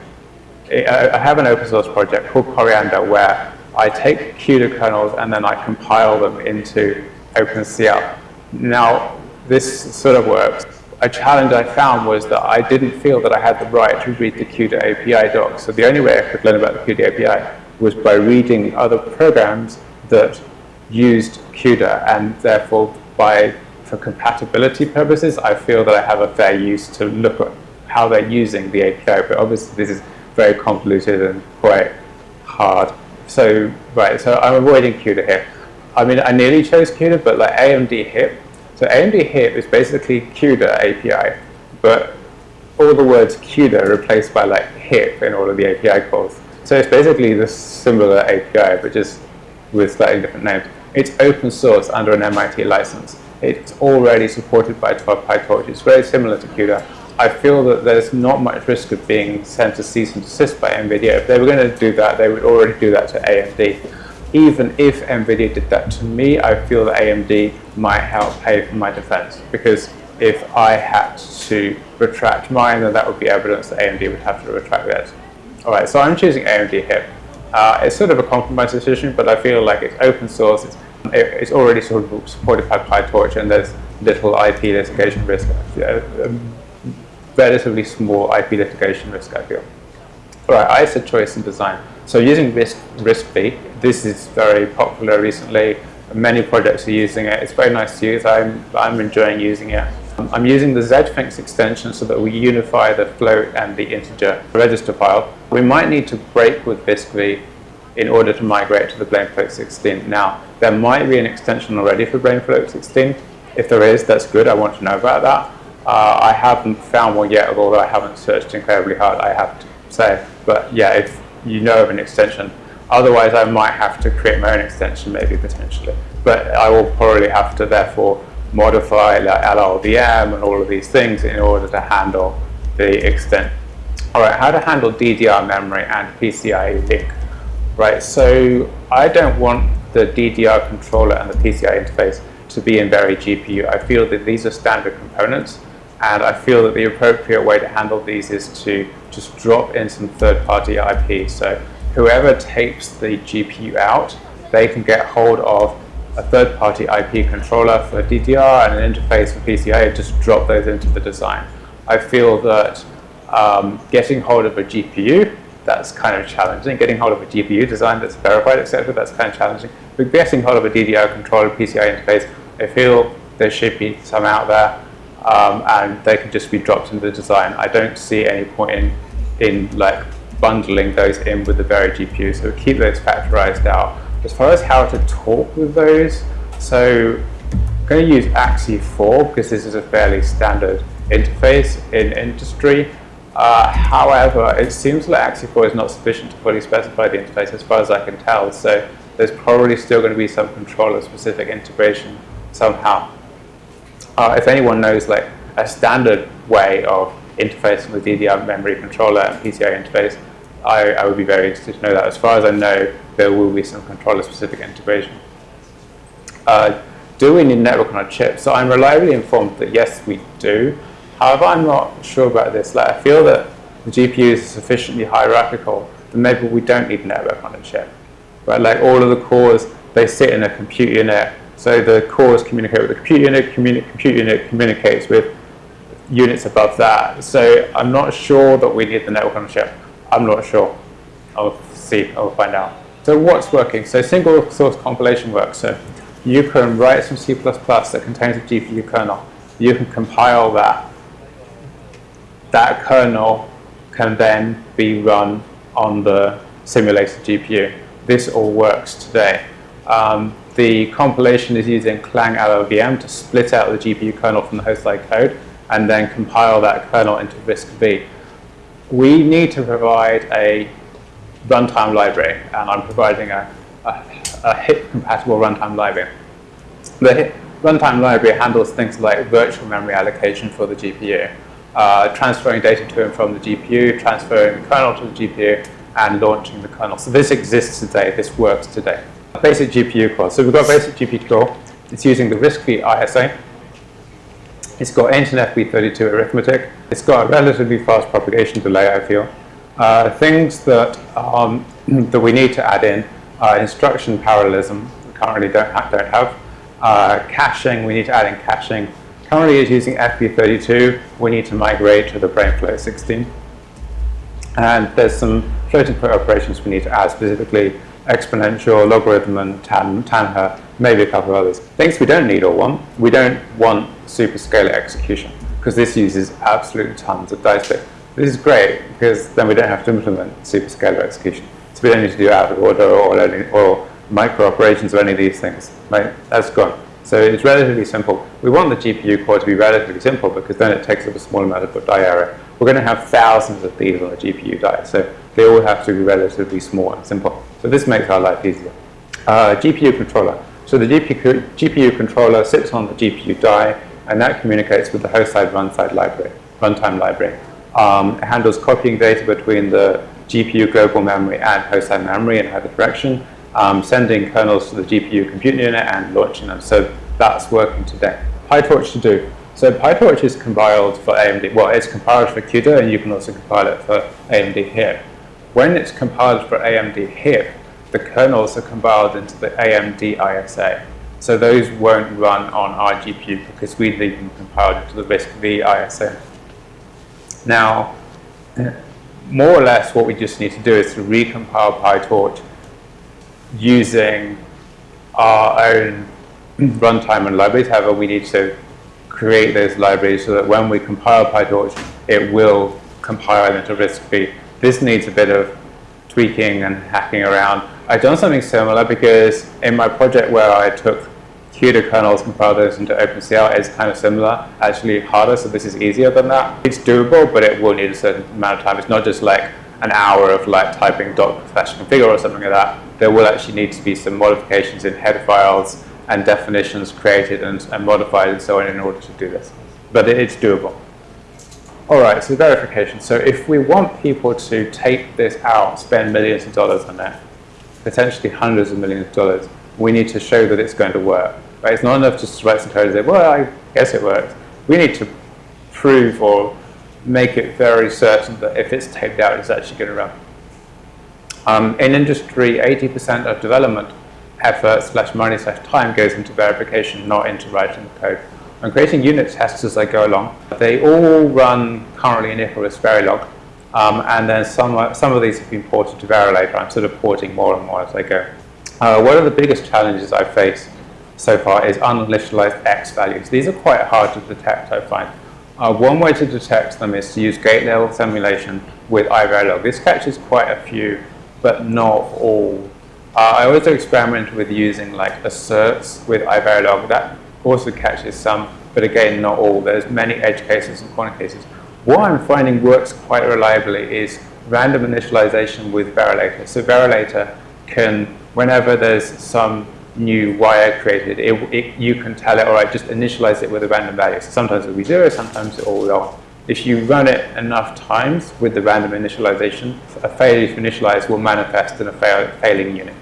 I have an open source project called Coriander where I take CUDA kernels and then I compile them into OpenCL. Now, this sort of works a challenge I found was that I didn't feel that I had the right to read the CUDA API docs. So the only way I could learn about the CUDA API was by reading other programs that used CUDA and therefore by for compatibility purposes, I feel that I have a fair use to look at how they're using the API, but obviously this is very convoluted and quite hard. So, right, so I'm avoiding CUDA here. I mean, I nearly chose CUDA, but like AMD HIP so AMD HIP is basically CUDA API, but all the words CUDA replaced by like HIP in all of the API calls. So it's basically the similar API, but just with slightly different names. It's open source under an MIT license. It's already supported by 12 PyTorch. It's very similar to CUDA. I feel that there's not much risk of being sent to cease and desist by NVIDIA. If they were going to do that, they would already do that to AMD even if NVIDIA did that to me, I feel that AMD might help pay for my defense because if I had to retract mine, then that would be evidence that AMD would have to retract theirs. All right, so I'm choosing AMD HIP. Uh, it's sort of a compromise decision, but I feel like it's open source. It's, it's already sort of supported by PyTorch, and there's little IP litigation risk, uh, relatively small IP litigation risk, I feel. All right, said choice and design. So using Risk, RISC-V, this is very popular recently. Many projects are using it. It's very nice to use. I'm, I'm enjoying using it. I'm using the ZFINX extension so that we unify the float and the integer register file. We might need to break with RISC-V in order to migrate to the BrainFloat 16. Now, there might be an extension already for BrainFloat 16. If there is, that's good. I want to know about that. Uh, I haven't found one yet, although I haven't searched incredibly hard, I have to say. But yeah, if you know of an extension, otherwise I might have to create my own extension maybe potentially. But I will probably have to therefore modify like LLVM and all of these things in order to handle the extent. All right, how to handle DDR memory and PCIe link. Right, so I don't want the DDR controller and the PCI interface to be in VeriGPU. I feel that these are standard components and I feel that the appropriate way to handle these is to just drop in some third-party IP. So whoever takes the GPU out, they can get hold of a third-party IP controller for DDR and an interface for PCI and just drop those into the design. I feel that um, getting hold of a GPU, that's kind of challenging. Getting hold of a GPU design that's verified, etc., that's kind of challenging. But getting hold of a DDR controller PCI interface, I feel there should be some out there um, and they can just be dropped into the design. I don't see any point in, in like bundling those in with the VeriGPU, so keep those factorized out. As far as how to talk with those, so I'm going to use AXI 4 because this is a fairly standard interface in industry. Uh, however, it seems like AXI 4 is not sufficient to fully specify the interface as far as I can tell, so there's probably still going to be some controller-specific integration somehow uh, if anyone knows like a standard way of interfacing with DDR memory controller and PCI interface, I, I would be very interested to know that. As far as I know, there will be some controller-specific integration. Uh, do we need network on a chip? So I'm reliably informed that yes, we do. However, I'm not sure about this. Like, I feel that the GPU is sufficiently hierarchical that maybe we don't need network on a chip. Right? Like all of the cores, they sit in a compute unit so the cores communicate with the compute unit, communi compute unit communicates with units above that. So I'm not sure that we need the network on a chip. I'm not sure. I'll see, I'll find out. So what's working? So single source compilation works. So you can write some C++ that contains a GPU kernel. You can compile that. That kernel can then be run on the simulated GPU. This all works today. Um, the compilation is using Clang LLVM to split out the GPU kernel from the host side code and then compile that kernel into RISC-V. We need to provide a runtime library, and I'm providing a, a, a HIP-compatible runtime library. The HIP runtime library handles things like virtual memory allocation for the GPU, uh, transferring data to and from the GPU, transferring the kernel to the GPU, and launching the kernel. So this exists today, this works today basic GPU core. So we've got basic GPU core. It's using the RISC-V ISA. It's got ancient FP32 arithmetic. It's got a relatively fast propagation delay, I feel. Uh, things that, um, that we need to add in are instruction parallelism, we currently don't have. Don't have. Uh, caching, we need to add in caching. Currently it's using FP32. We need to migrate to the BrainFloat 16. And there's some floating point operations we need to add, specifically exponential, logarithm, and tan, tanh, maybe a couple of others. Things we don't need or want. We don't want superscalar execution because this uses absolute tons of dice bit. This is great because then we don't have to implement superscalar execution. So we don't need to do out of order or, or micro operations or any of these things. Right? That's gone. So it's relatively simple. We want the GPU core to be relatively simple because then it takes up a small amount of die area. We're going to have thousands of these on the GPU die, so they all have to be relatively small and simple. So this makes our life easier. Uh, GPU controller. So the GPU, GPU controller sits on the GPU die, and that communicates with the host side runtime library. Runtime library. Um, it handles copying data between the GPU global memory and host side memory in either direction, um, sending kernels to the GPU compute unit and launching them. So that's working today. PyTorch to do. So PyTorch is compiled for AMD. Well, it's compiled for CUDA, and you can also compile it for AMD here. When it's compiled for AMD HIP, the kernels are compiled into the AMD ISA. So those won't run on our GPU because we leave them compiled into the RISC-V ISA. Now, more or less what we just need to do is to recompile PyTorch using our own runtime and libraries. However, we need to create those libraries so that when we compile PyTorch, it will compile into RISC-V this needs a bit of tweaking and hacking around. I've done something similar because in my project where I took CUDA kernels compile those into OpenCL is kind of similar, actually harder, so this is easier than that. It's doable, but it will need a certain amount of time. It's not just like an hour of like typing doc slash configure or something like that. There will actually need to be some modifications in header files and definitions created and, and modified and so on in order to do this. But it, it's doable. All right, so verification. So if we want people to take this out, spend millions of dollars on it, potentially hundreds of millions of dollars, we need to show that it's going to work. Right? It's not enough just to write some code and say, well, I guess it works. We need to prove or make it very certain that if it's taped out, it's actually going to run. Um, in industry, 80% of development effort slash money slash time goes into verification, not into writing the code. I'm creating unit tests as I go along. They all run currently in Icarus Verilog, um, and then some, some of these have been ported to Verilator. I'm sort of porting more and more as I go. Uh, one of the biggest challenges I face so far is uninitialized X values. These are quite hard to detect, I find. Uh, one way to detect them is to use gate level simulation with iVerilog. This catches quite a few, but not all. Uh, I also experimented with using like asserts with iVerilog. That also catches some, but again, not all. There's many edge cases and corner cases. What I'm finding works quite reliably is random initialization with Verilator. So Verilator can, whenever there's some new wire created, it, it, you can tell it, all right, just initialize it with a random value. So sometimes it'll be zero, sometimes it will be off. If you run it enough times with the random initialization, a failure to initialize will manifest in a fail, failing unit.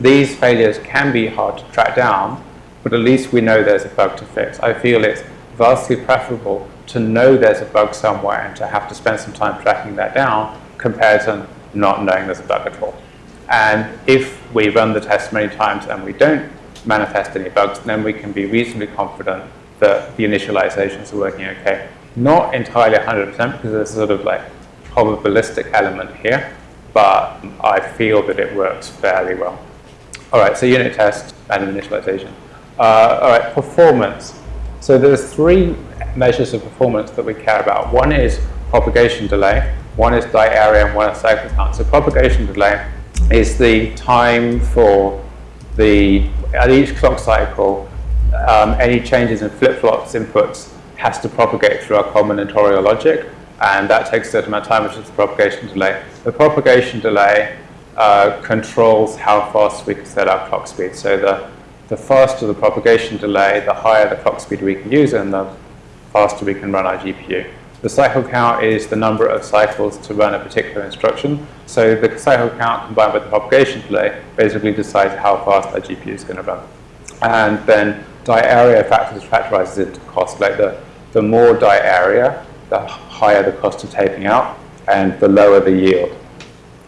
These failures can be hard to track down, but at least we know there's a bug to fix. I feel it's vastly preferable to know there's a bug somewhere and to have to spend some time tracking that down compared to not knowing there's a bug at all. And if we run the test many times and we don't manifest any bugs, then we can be reasonably confident that the initializations are working okay. Not entirely 100% because there's a sort of like probabilistic element here, but I feel that it works fairly well. All right, so unit test and initialization. Uh, all right, performance. So there's three measures of performance that we care about. One is propagation delay, one is die area, and one is cycle count. So propagation delay is the time for the, at each clock cycle, um, any changes in flip-flops inputs has to propagate through our combinatorial logic, and that takes a certain amount of time, which is the propagation delay. The propagation delay uh, controls how fast we can set our clock speed. So the, the faster the propagation delay, the higher the clock speed we can use, and the faster we can run our GPU. The cycle count is the number of cycles to run a particular instruction. So the cycle count combined with the propagation delay basically decides how fast that GPU is going to run. And then die area factors factorizes into cost. Like the, the more die area, the higher the cost of taping out, and the lower the yield.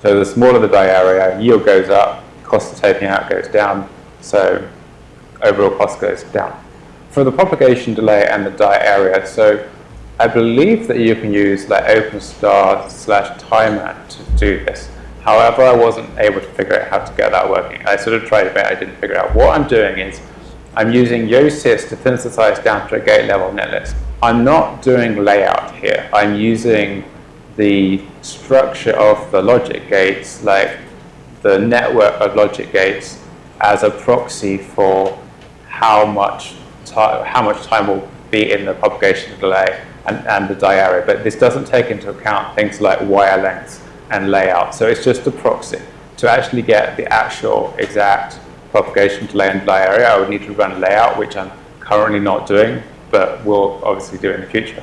So the smaller the die area, yield goes up, cost of taping out goes down, so overall cost goes down. For the propagation delay and the die area, so I believe that you can use like OpenStar slash timer to do this. However, I wasn't able to figure out how to get that working. I sort of tried a bit, I didn't figure out. What I'm doing is I'm using Yosys to synthesize down to a gate level netlist. I'm not doing layout here. I'm using the structure of the logic gates, like the network of logic gates, as a proxy for how much, how much time will be in the propagation delay and, and the die area, but this doesn't take into account things like wire lengths and layout. So it's just a proxy. To actually get the actual exact propagation delay and die area, I would need to run layout, which I'm currently not doing, but will obviously do in the future.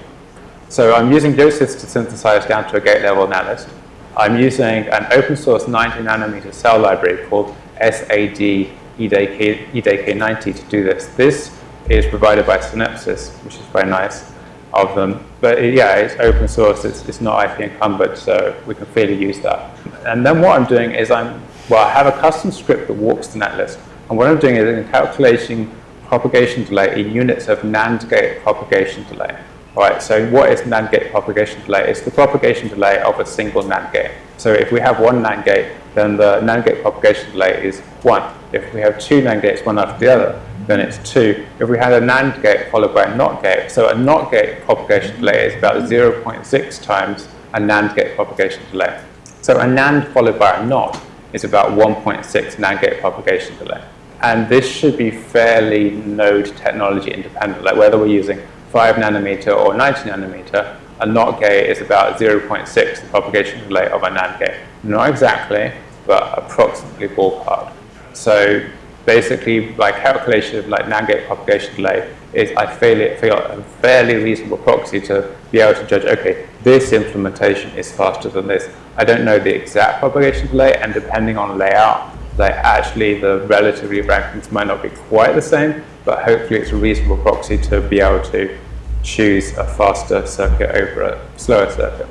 So I'm using Yosys to synthesize down to a gate level netlist. I'm using an open source 90 nanometer cell library called SAED EDK90 to do this. This is provided by Synopsys, which is very nice of them. But uh, yeah, it's open source, it's, it's not IP encumbered, so we can freely use that. And then what I'm doing is I'm, well, I have a custom script that walks the netlist. And what I'm doing is I'm calculating propagation delay in units of NAND gate propagation delay. All right, so what is NAND gate propagation delay? It's the propagation delay of a single NAND gate. So if we have one NAND gate, then the NAND gate propagation delay is one. If we have two NAND gates, one after the other, then it's 2. If we had a NAND gate followed by a NOT gate, so a NOT gate propagation delay is about 0.6 times a NAND gate propagation delay. So a NAND followed by a NOT is about 1.6 NAND gate propagation delay. And this should be fairly node technology independent, like whether we're using 5 nanometer or 90 nanometer, a NOT gate is about 0.6 the propagation delay of a NAND gate. Not exactly, but approximately ballpark. So basically, by calculation of like NAND gate propagation delay, is I feel it a fairly reasonable proxy to be able to judge. Okay, this implementation is faster than this. I don't know the exact propagation delay, and depending on layout, like actually the relative rankings might not be quite the same, but hopefully it's a reasonable proxy to be able to choose a faster circuit over a slower circuit.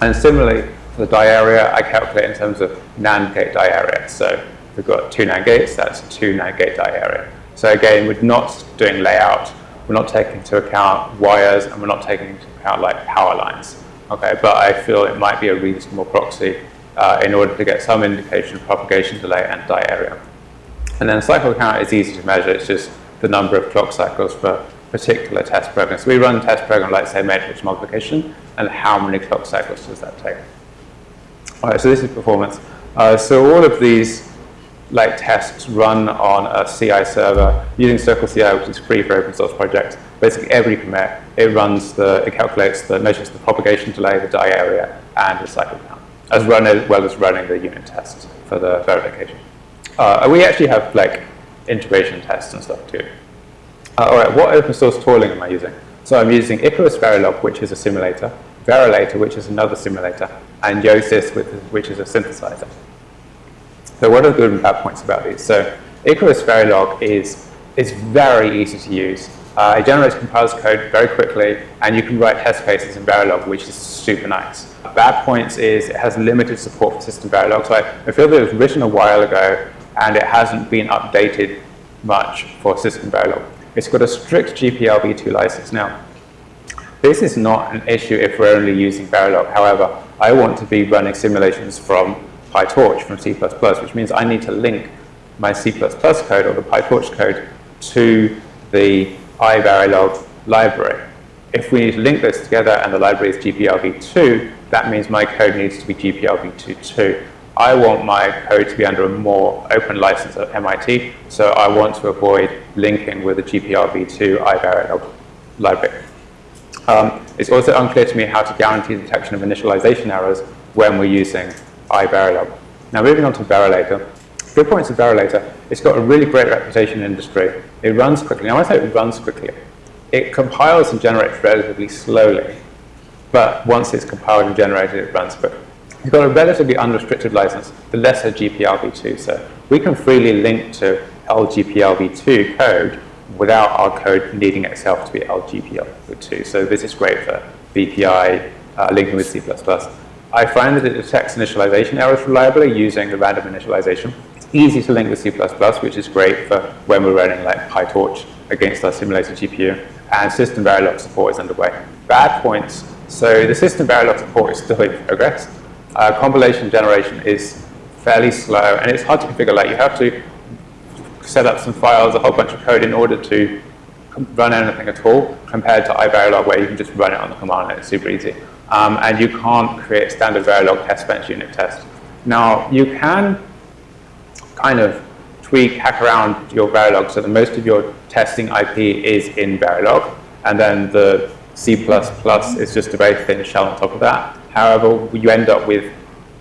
And similarly, for the die area, I calculate in terms of NAND gate die area. So we've got two NAND gates, that's two NAND gate die area. So again, we're not doing layout, we're not taking into account wires, and we're not taking into account like power lines. Okay, but I feel it might be a reasonable proxy uh, in order to get some indication of propagation delay and die area. And then cycle count is easy to measure, it's just the number of clock cycles for particular test programs. So we run a test program like say matrix multiplication, and how many clock cycles does that take? All right, so this is performance. Uh, so all of these like tests run on a CI server using CircleCI, which is free for open source projects. Basically every commit, it runs the, it calculates the, measures the propagation delay, the die area, and the cycle count, as run as well as running the unit tests for the verification. Uh, we actually have like integration tests and stuff too. Uh, all right, what open source tooling am I using? So I'm using Icarus Verilog, which is a simulator, Verilator, which is another simulator, and Yosys, which is a synthesizer. So what are the good and bad points about these? So Icarus Verilog is, is very easy to use. Uh, it generates compiles code very quickly, and you can write test cases in Verilog, which is super nice. Bad points is it has limited support for system Verilog. So I, I feel that it was written a while ago, and it hasn't been updated much for system Verilog. It's got a strict GPL v2 license. Now, this is not an issue if we're only using Verilog. However, I want to be running simulations from PyTorch from C++, which means I need to link my C++ code or the PyTorch code to the iVerilog library. If we need to link those together and the library is GPLv2, that means my code needs to be GPLv2 too. I want my code to be under a more open license at MIT, so I want to avoid linking with the GPLv2 iVerilog library. Um, it's also unclear to me how to guarantee detection of initialization errors when we're using iVerilog. Now moving on to Verilator. Good points of Verilator, it's got a really great reputation in industry. It runs quickly. Now I say it runs quickly. It compiles and generates relatively slowly, but once it's compiled and generated, it runs quickly. It's got a relatively unrestricted license, the lesser GPLv2, so we can freely link to LGPLv2 code without our code needing itself to be LGPLv2. So this is great for VPI, uh, linking with C++. I find that it detects initialization errors reliably using the random initialization. It's easy to link with C++, which is great for when we're running like PyTorch against our simulated GPU. And system Verilog support is underway. Bad points. So the system Verilog support is still in progress. Uh, compilation generation is fairly slow, and it's hard to configure. Like you have to set up some files, a whole bunch of code in order to run anything at all, compared to iVerilog, where you can just run it on the command line. It's super easy um, and you can't create standard Verilog test bench unit tests. Now, you can kind of tweak, hack around your Verilog so that most of your testing IP is in Verilog, and then the C++ is just a very thin shell on top of that. However, you end up with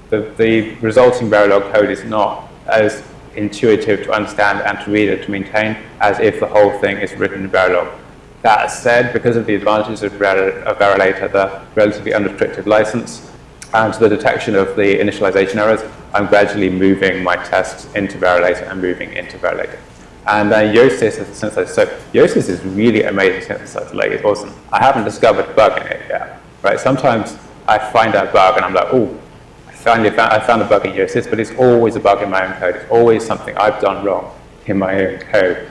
the, the resulting Verilog code is not as intuitive to understand and to read and to maintain as if the whole thing is written in Verilog. That said, because of the advantages of, Verilator, the relatively unrestricted license, and the detection of the initialization errors, I'm gradually moving my tests into Verilator and moving into Verilator. And uh, then Yosys is a synthesizer. So Yosys is really amazing synthesizer. Like it's awesome. I haven't discovered a bug in it yet. Right? Sometimes I find a bug and I'm like, oh, I finally found, I found a bug in Yosys, but it's always a bug in my own code. It's always something I've done wrong in my own code.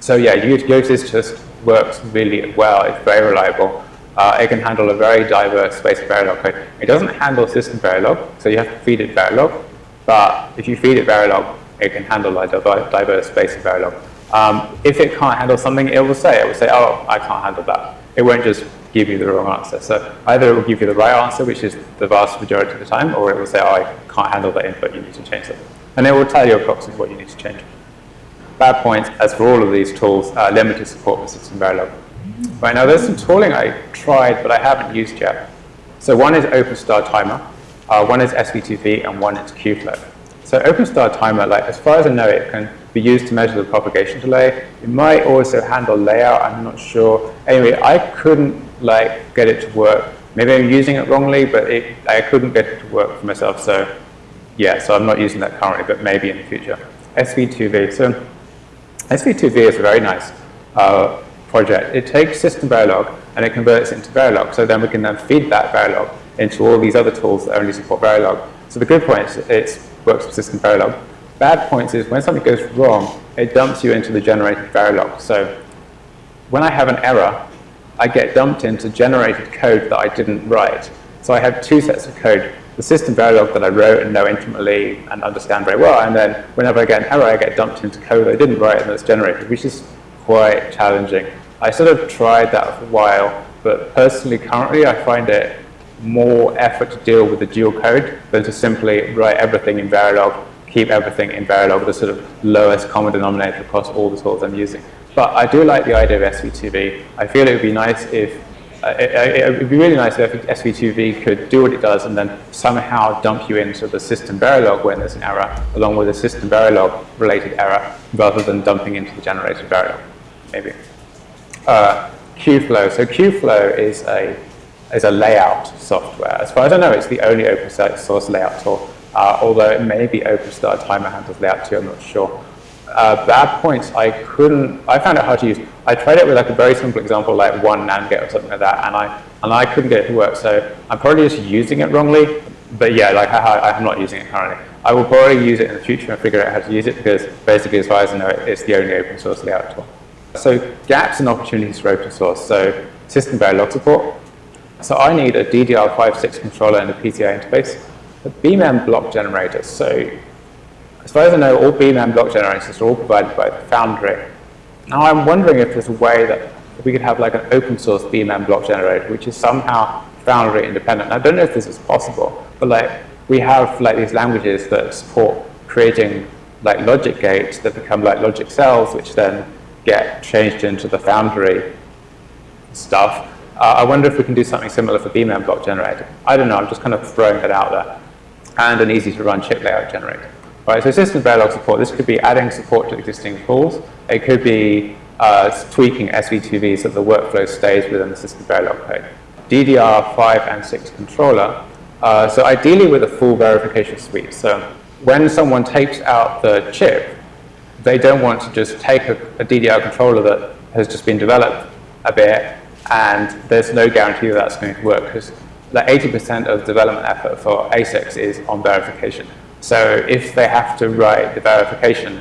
So yeah, Yosys just works really well. It's very reliable. Uh, it can handle a very diverse space of Verilog code. It doesn't handle system Verilog, so you have to feed it Verilog. But if you feed it Verilog, it can handle a diverse space of Verilog. Um, if it can't handle something, it will say, it will say, oh, I can't handle that. It won't just give you the wrong answer. So either it will give you the right answer, which is the vast majority of the time, or it will say, oh, I can't handle that input, you need to change something. And it will tell you approximately what you need to change. Bad points, as for all of these tools, uh, limited support for System Verilog. Right now, there's some tooling I tried, but I haven't used yet. So one is OpenStar Timer, uh, one is SV2V, and one is Qflow. So OpenStar Timer, like as far as I know, it can be used to measure the propagation delay. It might also handle layout, I'm not sure. Anyway, I couldn't like get it to work. Maybe I'm using it wrongly, but it, I couldn't get it to work for myself. So yeah, so I'm not using that currently, but maybe in the future. SV2V. So SV2V is a very nice uh, project. It takes system Verilog and it converts it into Verilog. So then we can then feed that Verilog into all these other tools that only support Verilog. So the good point is it works with system Verilog. Bad point is when something goes wrong, it dumps you into the generated Verilog. So when I have an error, I get dumped into generated code that I didn't write. So I have two sets of code. The system Verilog that I wrote and know intimately and understand very well, and then whenever I get an error, I get dumped into code I didn't write and that's generated, which is quite challenging. I sort of tried that for a while, but personally, currently, I find it more effort to deal with the dual code than to simply write everything in Verilog, keep everything in Verilog, the sort of lowest common denominator across all the tools I'm using. But I do like the idea of SV2V. I feel it would be nice if, it, would be really nice if SV2V could do what it does and then somehow dump you into the system Verilog when there's an error, along with a system Verilog related error, rather than dumping into the generated Verilog, maybe. Uh, Qflow. So Qflow is a is a layout software. As far as I know, it's the only open source layout tool, uh, although it may be OpenStar Timer handles layout too, I'm not sure. Uh, bad points, I couldn't, I found it hard to use. I tried it with like a very simple example, like one NAND gate or something like that, and I, and I couldn't get it to work. So I'm probably just using it wrongly, but yeah, like I, I'm not using it currently. I will probably use it in the future and figure out how to use it because basically as far as I know, it's the only open source layout tool. So gaps and opportunities for open source. So system Verilog support, so I need a DDR5-6 controller and a PCI interface, a BMEM block generator. So as far as I know, all BMEM block generators are all provided by Foundry. Now I'm wondering if there's a way that we could have like an open source BMEM block generator, which is somehow Foundry independent. I don't know if this is possible, but like we have like these languages that support creating like logic gates that become like logic cells, which then get changed into the Foundry stuff. Uh, I wonder if we can do something similar for BMEM block generator. I don't know, I'm just kind of throwing that out there. And an easy to run chip layout generator. Right, so system Verilog support, this could be adding support to existing tools. It could be uh, tweaking SV2V so the workflow stays within the system Verilog code. DDR5 and 6 controller, uh, so ideally with a full verification suite. So when someone takes out the chip, they don't want to just take a, a DDR controller that has just been developed a bit and there's no guarantee that that's going to work because like 80% of development effort for ASICs is on verification. So if they have to write the verification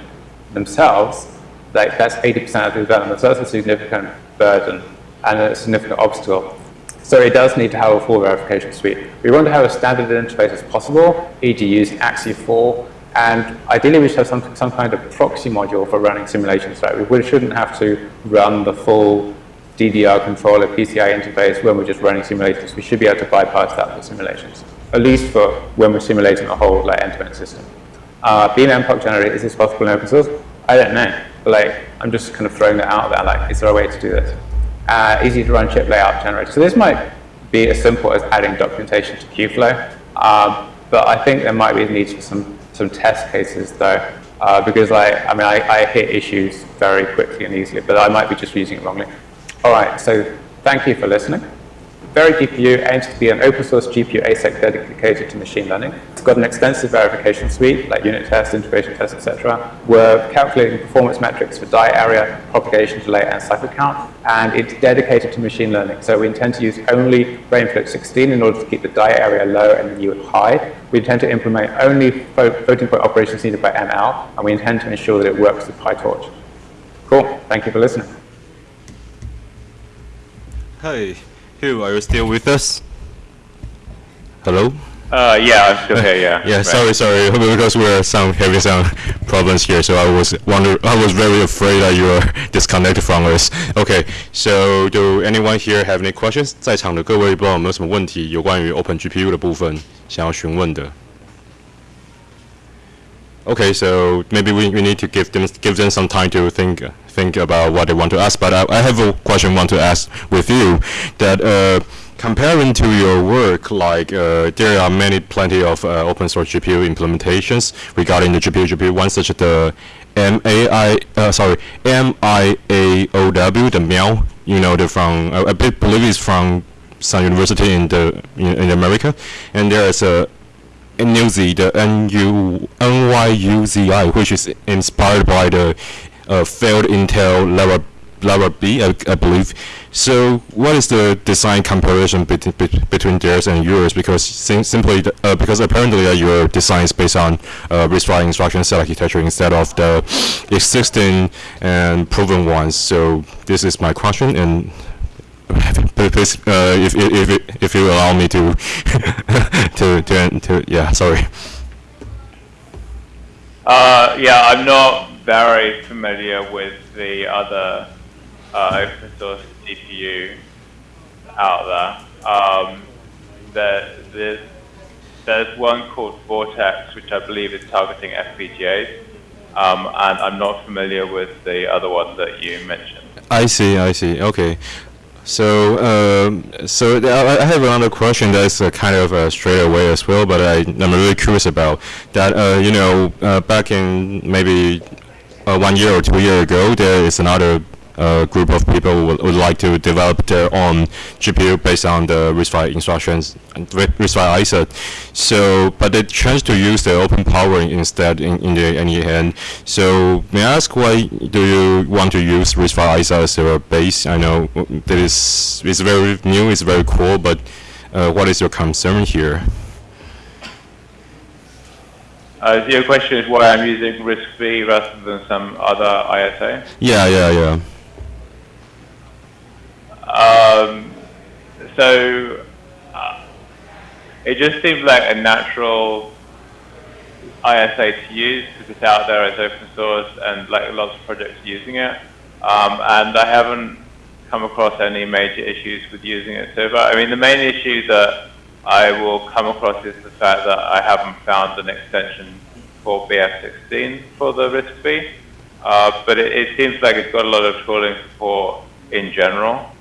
themselves, like that's 80% of the development. So that's a significant burden and a significant obstacle. So it does need to have a full verification suite. We want to have as standard interface as possible, e.g. using AXI4, and ideally we should have some, some kind of proxy module for running simulations. Right? We shouldn't have to run the full DDR controller PCI interface when we're just running simulations. We should be able to bypass that for simulations, at least for when we're simulating a whole like end-to-end -end system. Uh, BMM block generator, is this possible in open source? I don't know. But, like, I'm just kind of throwing that out there. Like, is there a way to do this? Uh, easy to run chip layout generator. So this might be as simple as adding documentation to Qflow. Um, but I think there might be a need for some, some test cases though. Uh, because like, I mean, I, I hit issues very quickly and easily, but I might be just using it wrongly. All right, so thank you for listening. VeriGPU aims to be an open source GPU ASIC dedicated to machine learning. It's got an extensive verification suite like unit tests, integration tests, etc. We're calculating performance metrics for die area, propagation delay, and cycle count, and it's dedicated to machine learning. So we intend to use only BrainFloat 16 in order to keep the die area low and the yield high. We intend to implement only floating point operations needed by ML, and we intend to ensure that it works with PyTorch. Cool. Thank you for listening. Hi, Hugh, are you still with us? Hello? Uh, yeah, I'm still here, yeah. yeah, right. sorry, sorry, because we're some having some problems here, so I was wonder, I was very afraid that you were disconnected from us. Okay, so do anyone here have any questions? 在场的各位不知道有没有什么问题有关于 Open GPU 的部分想要询问的 Okay, so maybe we, we need to give them give them some time to think think about what they want to ask. But I, I have a question I want to ask with you that uh, comparing to your work, like uh, there are many plenty of uh, open source GPU implementations regarding the GPU GPU. One such as the MAI uh, sorry MIAOW the Miao, you know the from I, I believe it's from some university in the in, in America, and there is a NUZ, the NU, NYUZI, which is inspired by the uh, failed Intel Lava, Larrabee, I, I believe. So, what is the design comparison between theirs and yours? Because sim simply, the, uh, because apparently uh, your design is based on uh, RISC-V instruction set architecture instead of the existing and proven ones. So, this is my question, and if, if, if, if you allow me to, to, to, to, yeah, sorry. Uh, yeah, I'm not very familiar with the other uh, open source GPU out there. Um, there there's, there's one called Vortex, which I believe is targeting FPGAs, um, and I'm not familiar with the other one that you mentioned. I see, I see, okay. So, um, so I have another question that's uh, kind of uh, straight away as well, but I, am really curious about that. Uh, you know, uh, back in maybe uh, one year or two years ago, there is another uh, group of people would, would like to develop their own GPU based on the RISC-V instructions, and RISC-V ISA. So, but they chose to use the open power instead in, in the end. So, may I ask why do you want to use RISC-V ISA as your base? I know that is it's very new, it's very cool, but uh, what is your concern here? Uh, your question is why I'm using RISC-V rather than some other ISA? Yeah, yeah, yeah. So uh, it just seems like a natural ISA to use because it's out there, as open source, and like lots of projects using it. Um, and I haven't come across any major issues with using it so far. I mean, the main issue that I will come across is the fact that I haven't found an extension for BF16 for the RISC-V. Uh, but it, it, seems like it's got a lot of tooling support in general.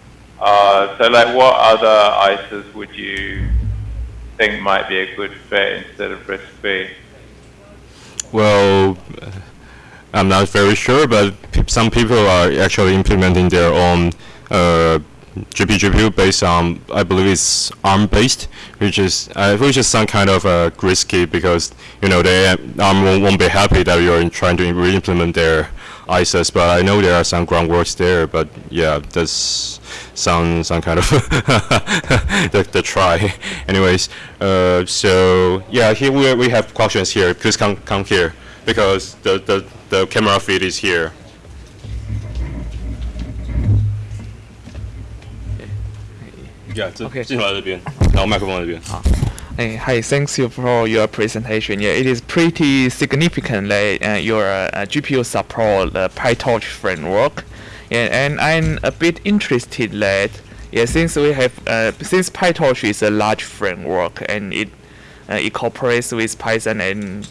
Uh, so like what other ISAs would you think might be a good fit instead of RISC-V? Well, I'm not very sure, but some people are actually implementing their own uh, GPU, GPU based on, I believe it's ARM based, which is uh, which is some kind of uh, risky because you know they ARM won't, won't be happy that you're trying to re-implement their ISAs, but I know there are some groundworks there. But yeah, that's some some kind of the, the try. Anyways, uh, so yeah, here we we have questions here. Please come come here because the the the camera feed is here. Yeah, Okay. 进来这边，然后麦克风这边。 Hey, hi, thanks you for your presentation. Yeah, it is pretty significant that uh, your uh, GPU support the PyTorch framework. Yeah, and I'm a bit interested that yeah, since we have uh, since PyTorch is a large framework and it uh, incorporates with Python and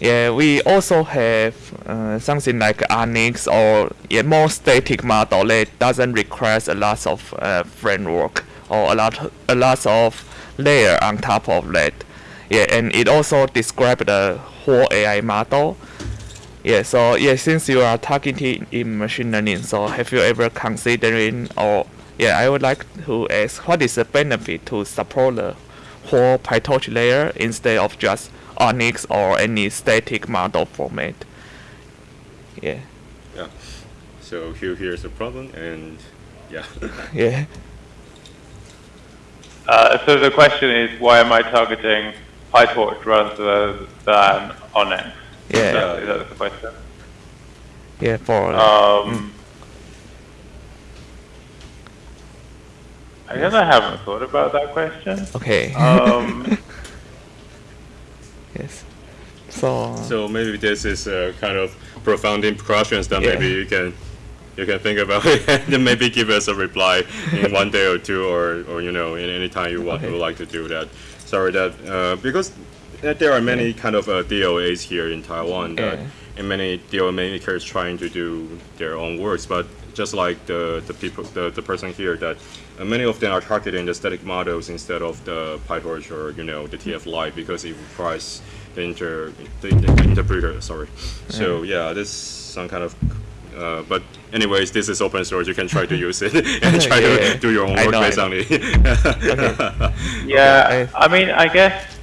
yeah, we also have uh, something like ONNX or yeah, more static model that doesn't require a lot of uh, framework or a lot a lot of layer on top of that. Yeah, and it also describes the whole AI model. Yeah, so yeah, since you are targeting in machine learning, so have you ever considering or yeah, I would like to ask what is the benefit to support the whole PyTorch layer instead of just ONNX or any static model format? Yeah, Yeah. So here here's the problem, and yeah. yeah. Uh, so the question is, why am I targeting PyTorch rather than ONNX? Yeah. Is that, is that the question? Yeah, for Um, I guess I haven't thought about that question. okay. Um, yes. So, So maybe this is a kind of profound questions that Yeah. maybe you can you can think about it and then maybe give us a reply in one day or two or, or you know in any time you want Okay. would like to do that. Sorry that uh, because uh, there are many kind of uh, DOAs here in Taiwan that, Yeah. and many DOA makers trying to do their own works, but just like the, the people, the, the person here, that uh, many of them are targeting the static models instead of the PyTorch or, you know, the TF Lite because it requires the inter, the, the interpreter, sorry. So yeah, this some kind of, uh, but anyways, this is open source, you can try to use it and try Yeah. to do your own work based on it. Yeah, I- I mean, I guess,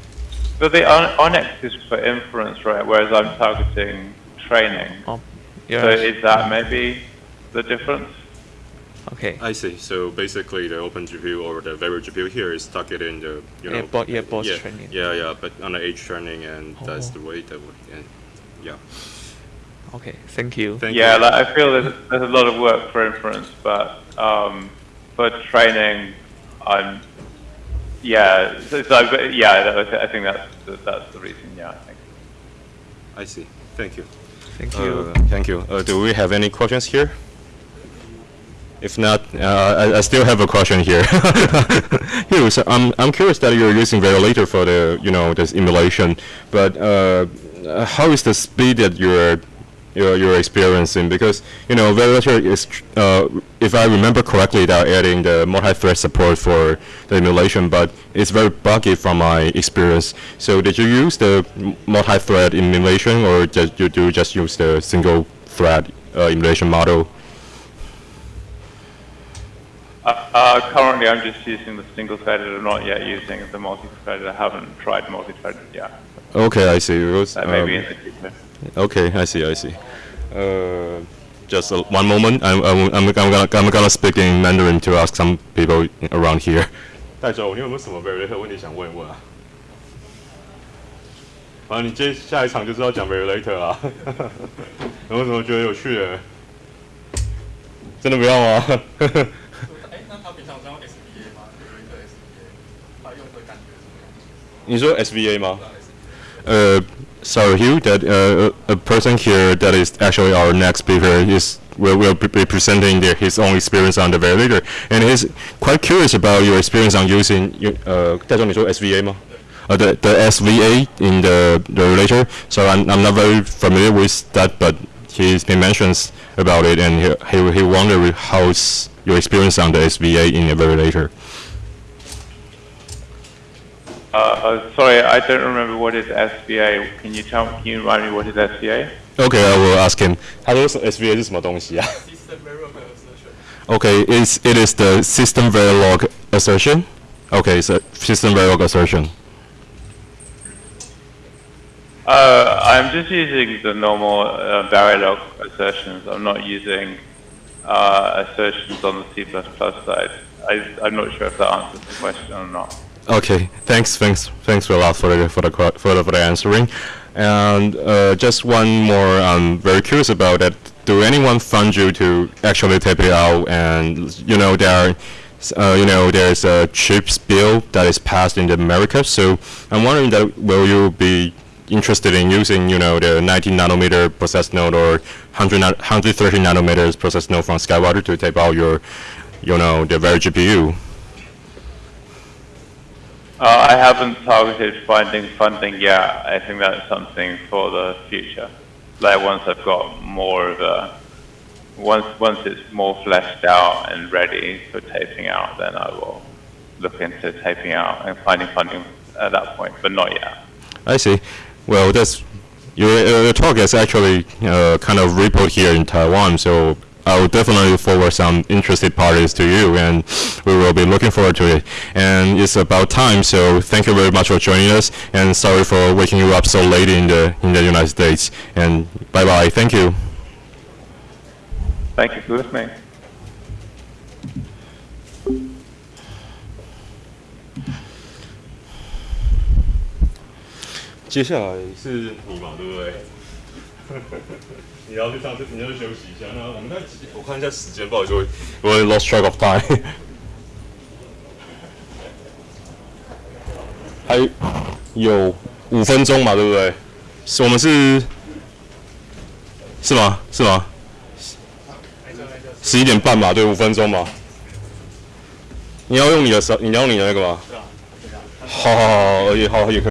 but the On- ONNX is for inference, right? Whereas I'm targeting training. Oh, So is that maybe the difference? Okay. I see. So basically, the Open GPU or the VeriGPU here is targeting the you know Yeah, both- yeah, both yeah, training. Yeah, yeah, but on the age training, and that's Oh. the way that would and yeah. Okay. Thank you. Thank Yeah, you. like I feel there's, there's a lot of work for inference, but um, for training, I'm yeah. So, so I- yeah, that- I think that's the, that's the reason. Yeah, I think. I see. Thank you. Thank you. Uh, thank you. Uh, do we have any questions here? If not, uh, I, I still have a question here. here, so I'm I'm curious that you're using Verilator for the you know this emulation, but uh, uh, how is the speed that you're you're, you're experiencing? Because you know Verilator is, uh, if I remember correctly, they're adding the multi-thread support for the emulation, but it's very buggy from my experience. So did you use the multi-thread emulation, or did you do just use the single-thread uh, emulation model? Uh, uh, currently, I'm just using the single-threaded. I'm not yet using the multi-threaded. I haven't tried multi-threaded yet. Okay, I see. Was, That may be um, in the future. Okay, I see, I see. Uh, just uh, one moment. I'm, I'm, I'm, I'm, gonna, I'm gonna speak in Mandarin to ask some people around here. 戴总，你有没有什么 Verilator 问题想问一问啊？反正你接下一场就是要讲 Verilator 啊。有没有什么觉得有趣的？真的不要吗？哎，那他平常是用 SVA 吗？有一个 SVA，他用的感觉怎么样？你说 SVA 吗？Uh, so Hugh, that uh, a person here that is actually our next speaker is will, will be presenting their, his own experience on the Verilator, and he's quite curious about your experience on using uh, SVA 吗？Uh, the, the SVA in the, the Verilator, so I'm, I'm not very familiar with that, but he, he mentions about it, and he, he, he wonders how's your experience on the SVA in the Verilator. Uh, uh, sorry, I don't remember what is SVA. Can you tell? Can you remind me what is SVA? Okay, I will ask him. 他说 SVA 是什么东西啊？ System Verilog assertion。 Okay, it's, it is the system verilog assertion. Okay, so system verilog assertion. Uh, I'm just using the normal uh, Verilog assertions. I'm not using uh, assertions on the C++ side. I, I'm not sure if that answers the question or not. Okay, thanks, thanks, thanks a lot for the for the for the, answering. And uh, just one more, I'm very curious about it. Do anyone fund you to actually tape it out? And you know there are, uh, you know there's a chips bill that is passed in the America. So I'm wondering that will you be interested in using you know the 19 nanometer process node or 100 130 nanometers process node from Skywater to tape out your, you know the VeriGPU? Uh, I haven't targeted finding funding yet. I think that's something for the future. Like once I've got more of a, once once it's more fleshed out and ready for taping out, then I will look into taping out and finding funding at that point, but not yet. I see. Well, that's your, your talk is actually uh, kind of repoed here in Taiwan, so I will definitely forward some interested parties to you, and we will be looking forward to it. And it's about time, so thank you very much for joining us, and sorry for waking you up so late in the in the United States. And bye bye. Thank you. Thank you for listening. 接下来是你嘛，对不对？ 你要去上，你要去休息一下。那我们那我看一下时间，不好意思，我我 lost track of time 还有五分钟嘛，对不对？是我们是是吗？是吗？十一点半嘛，对，五分钟嘛。你要用你的手，你要用你的那个吗？好好好，也好也可以。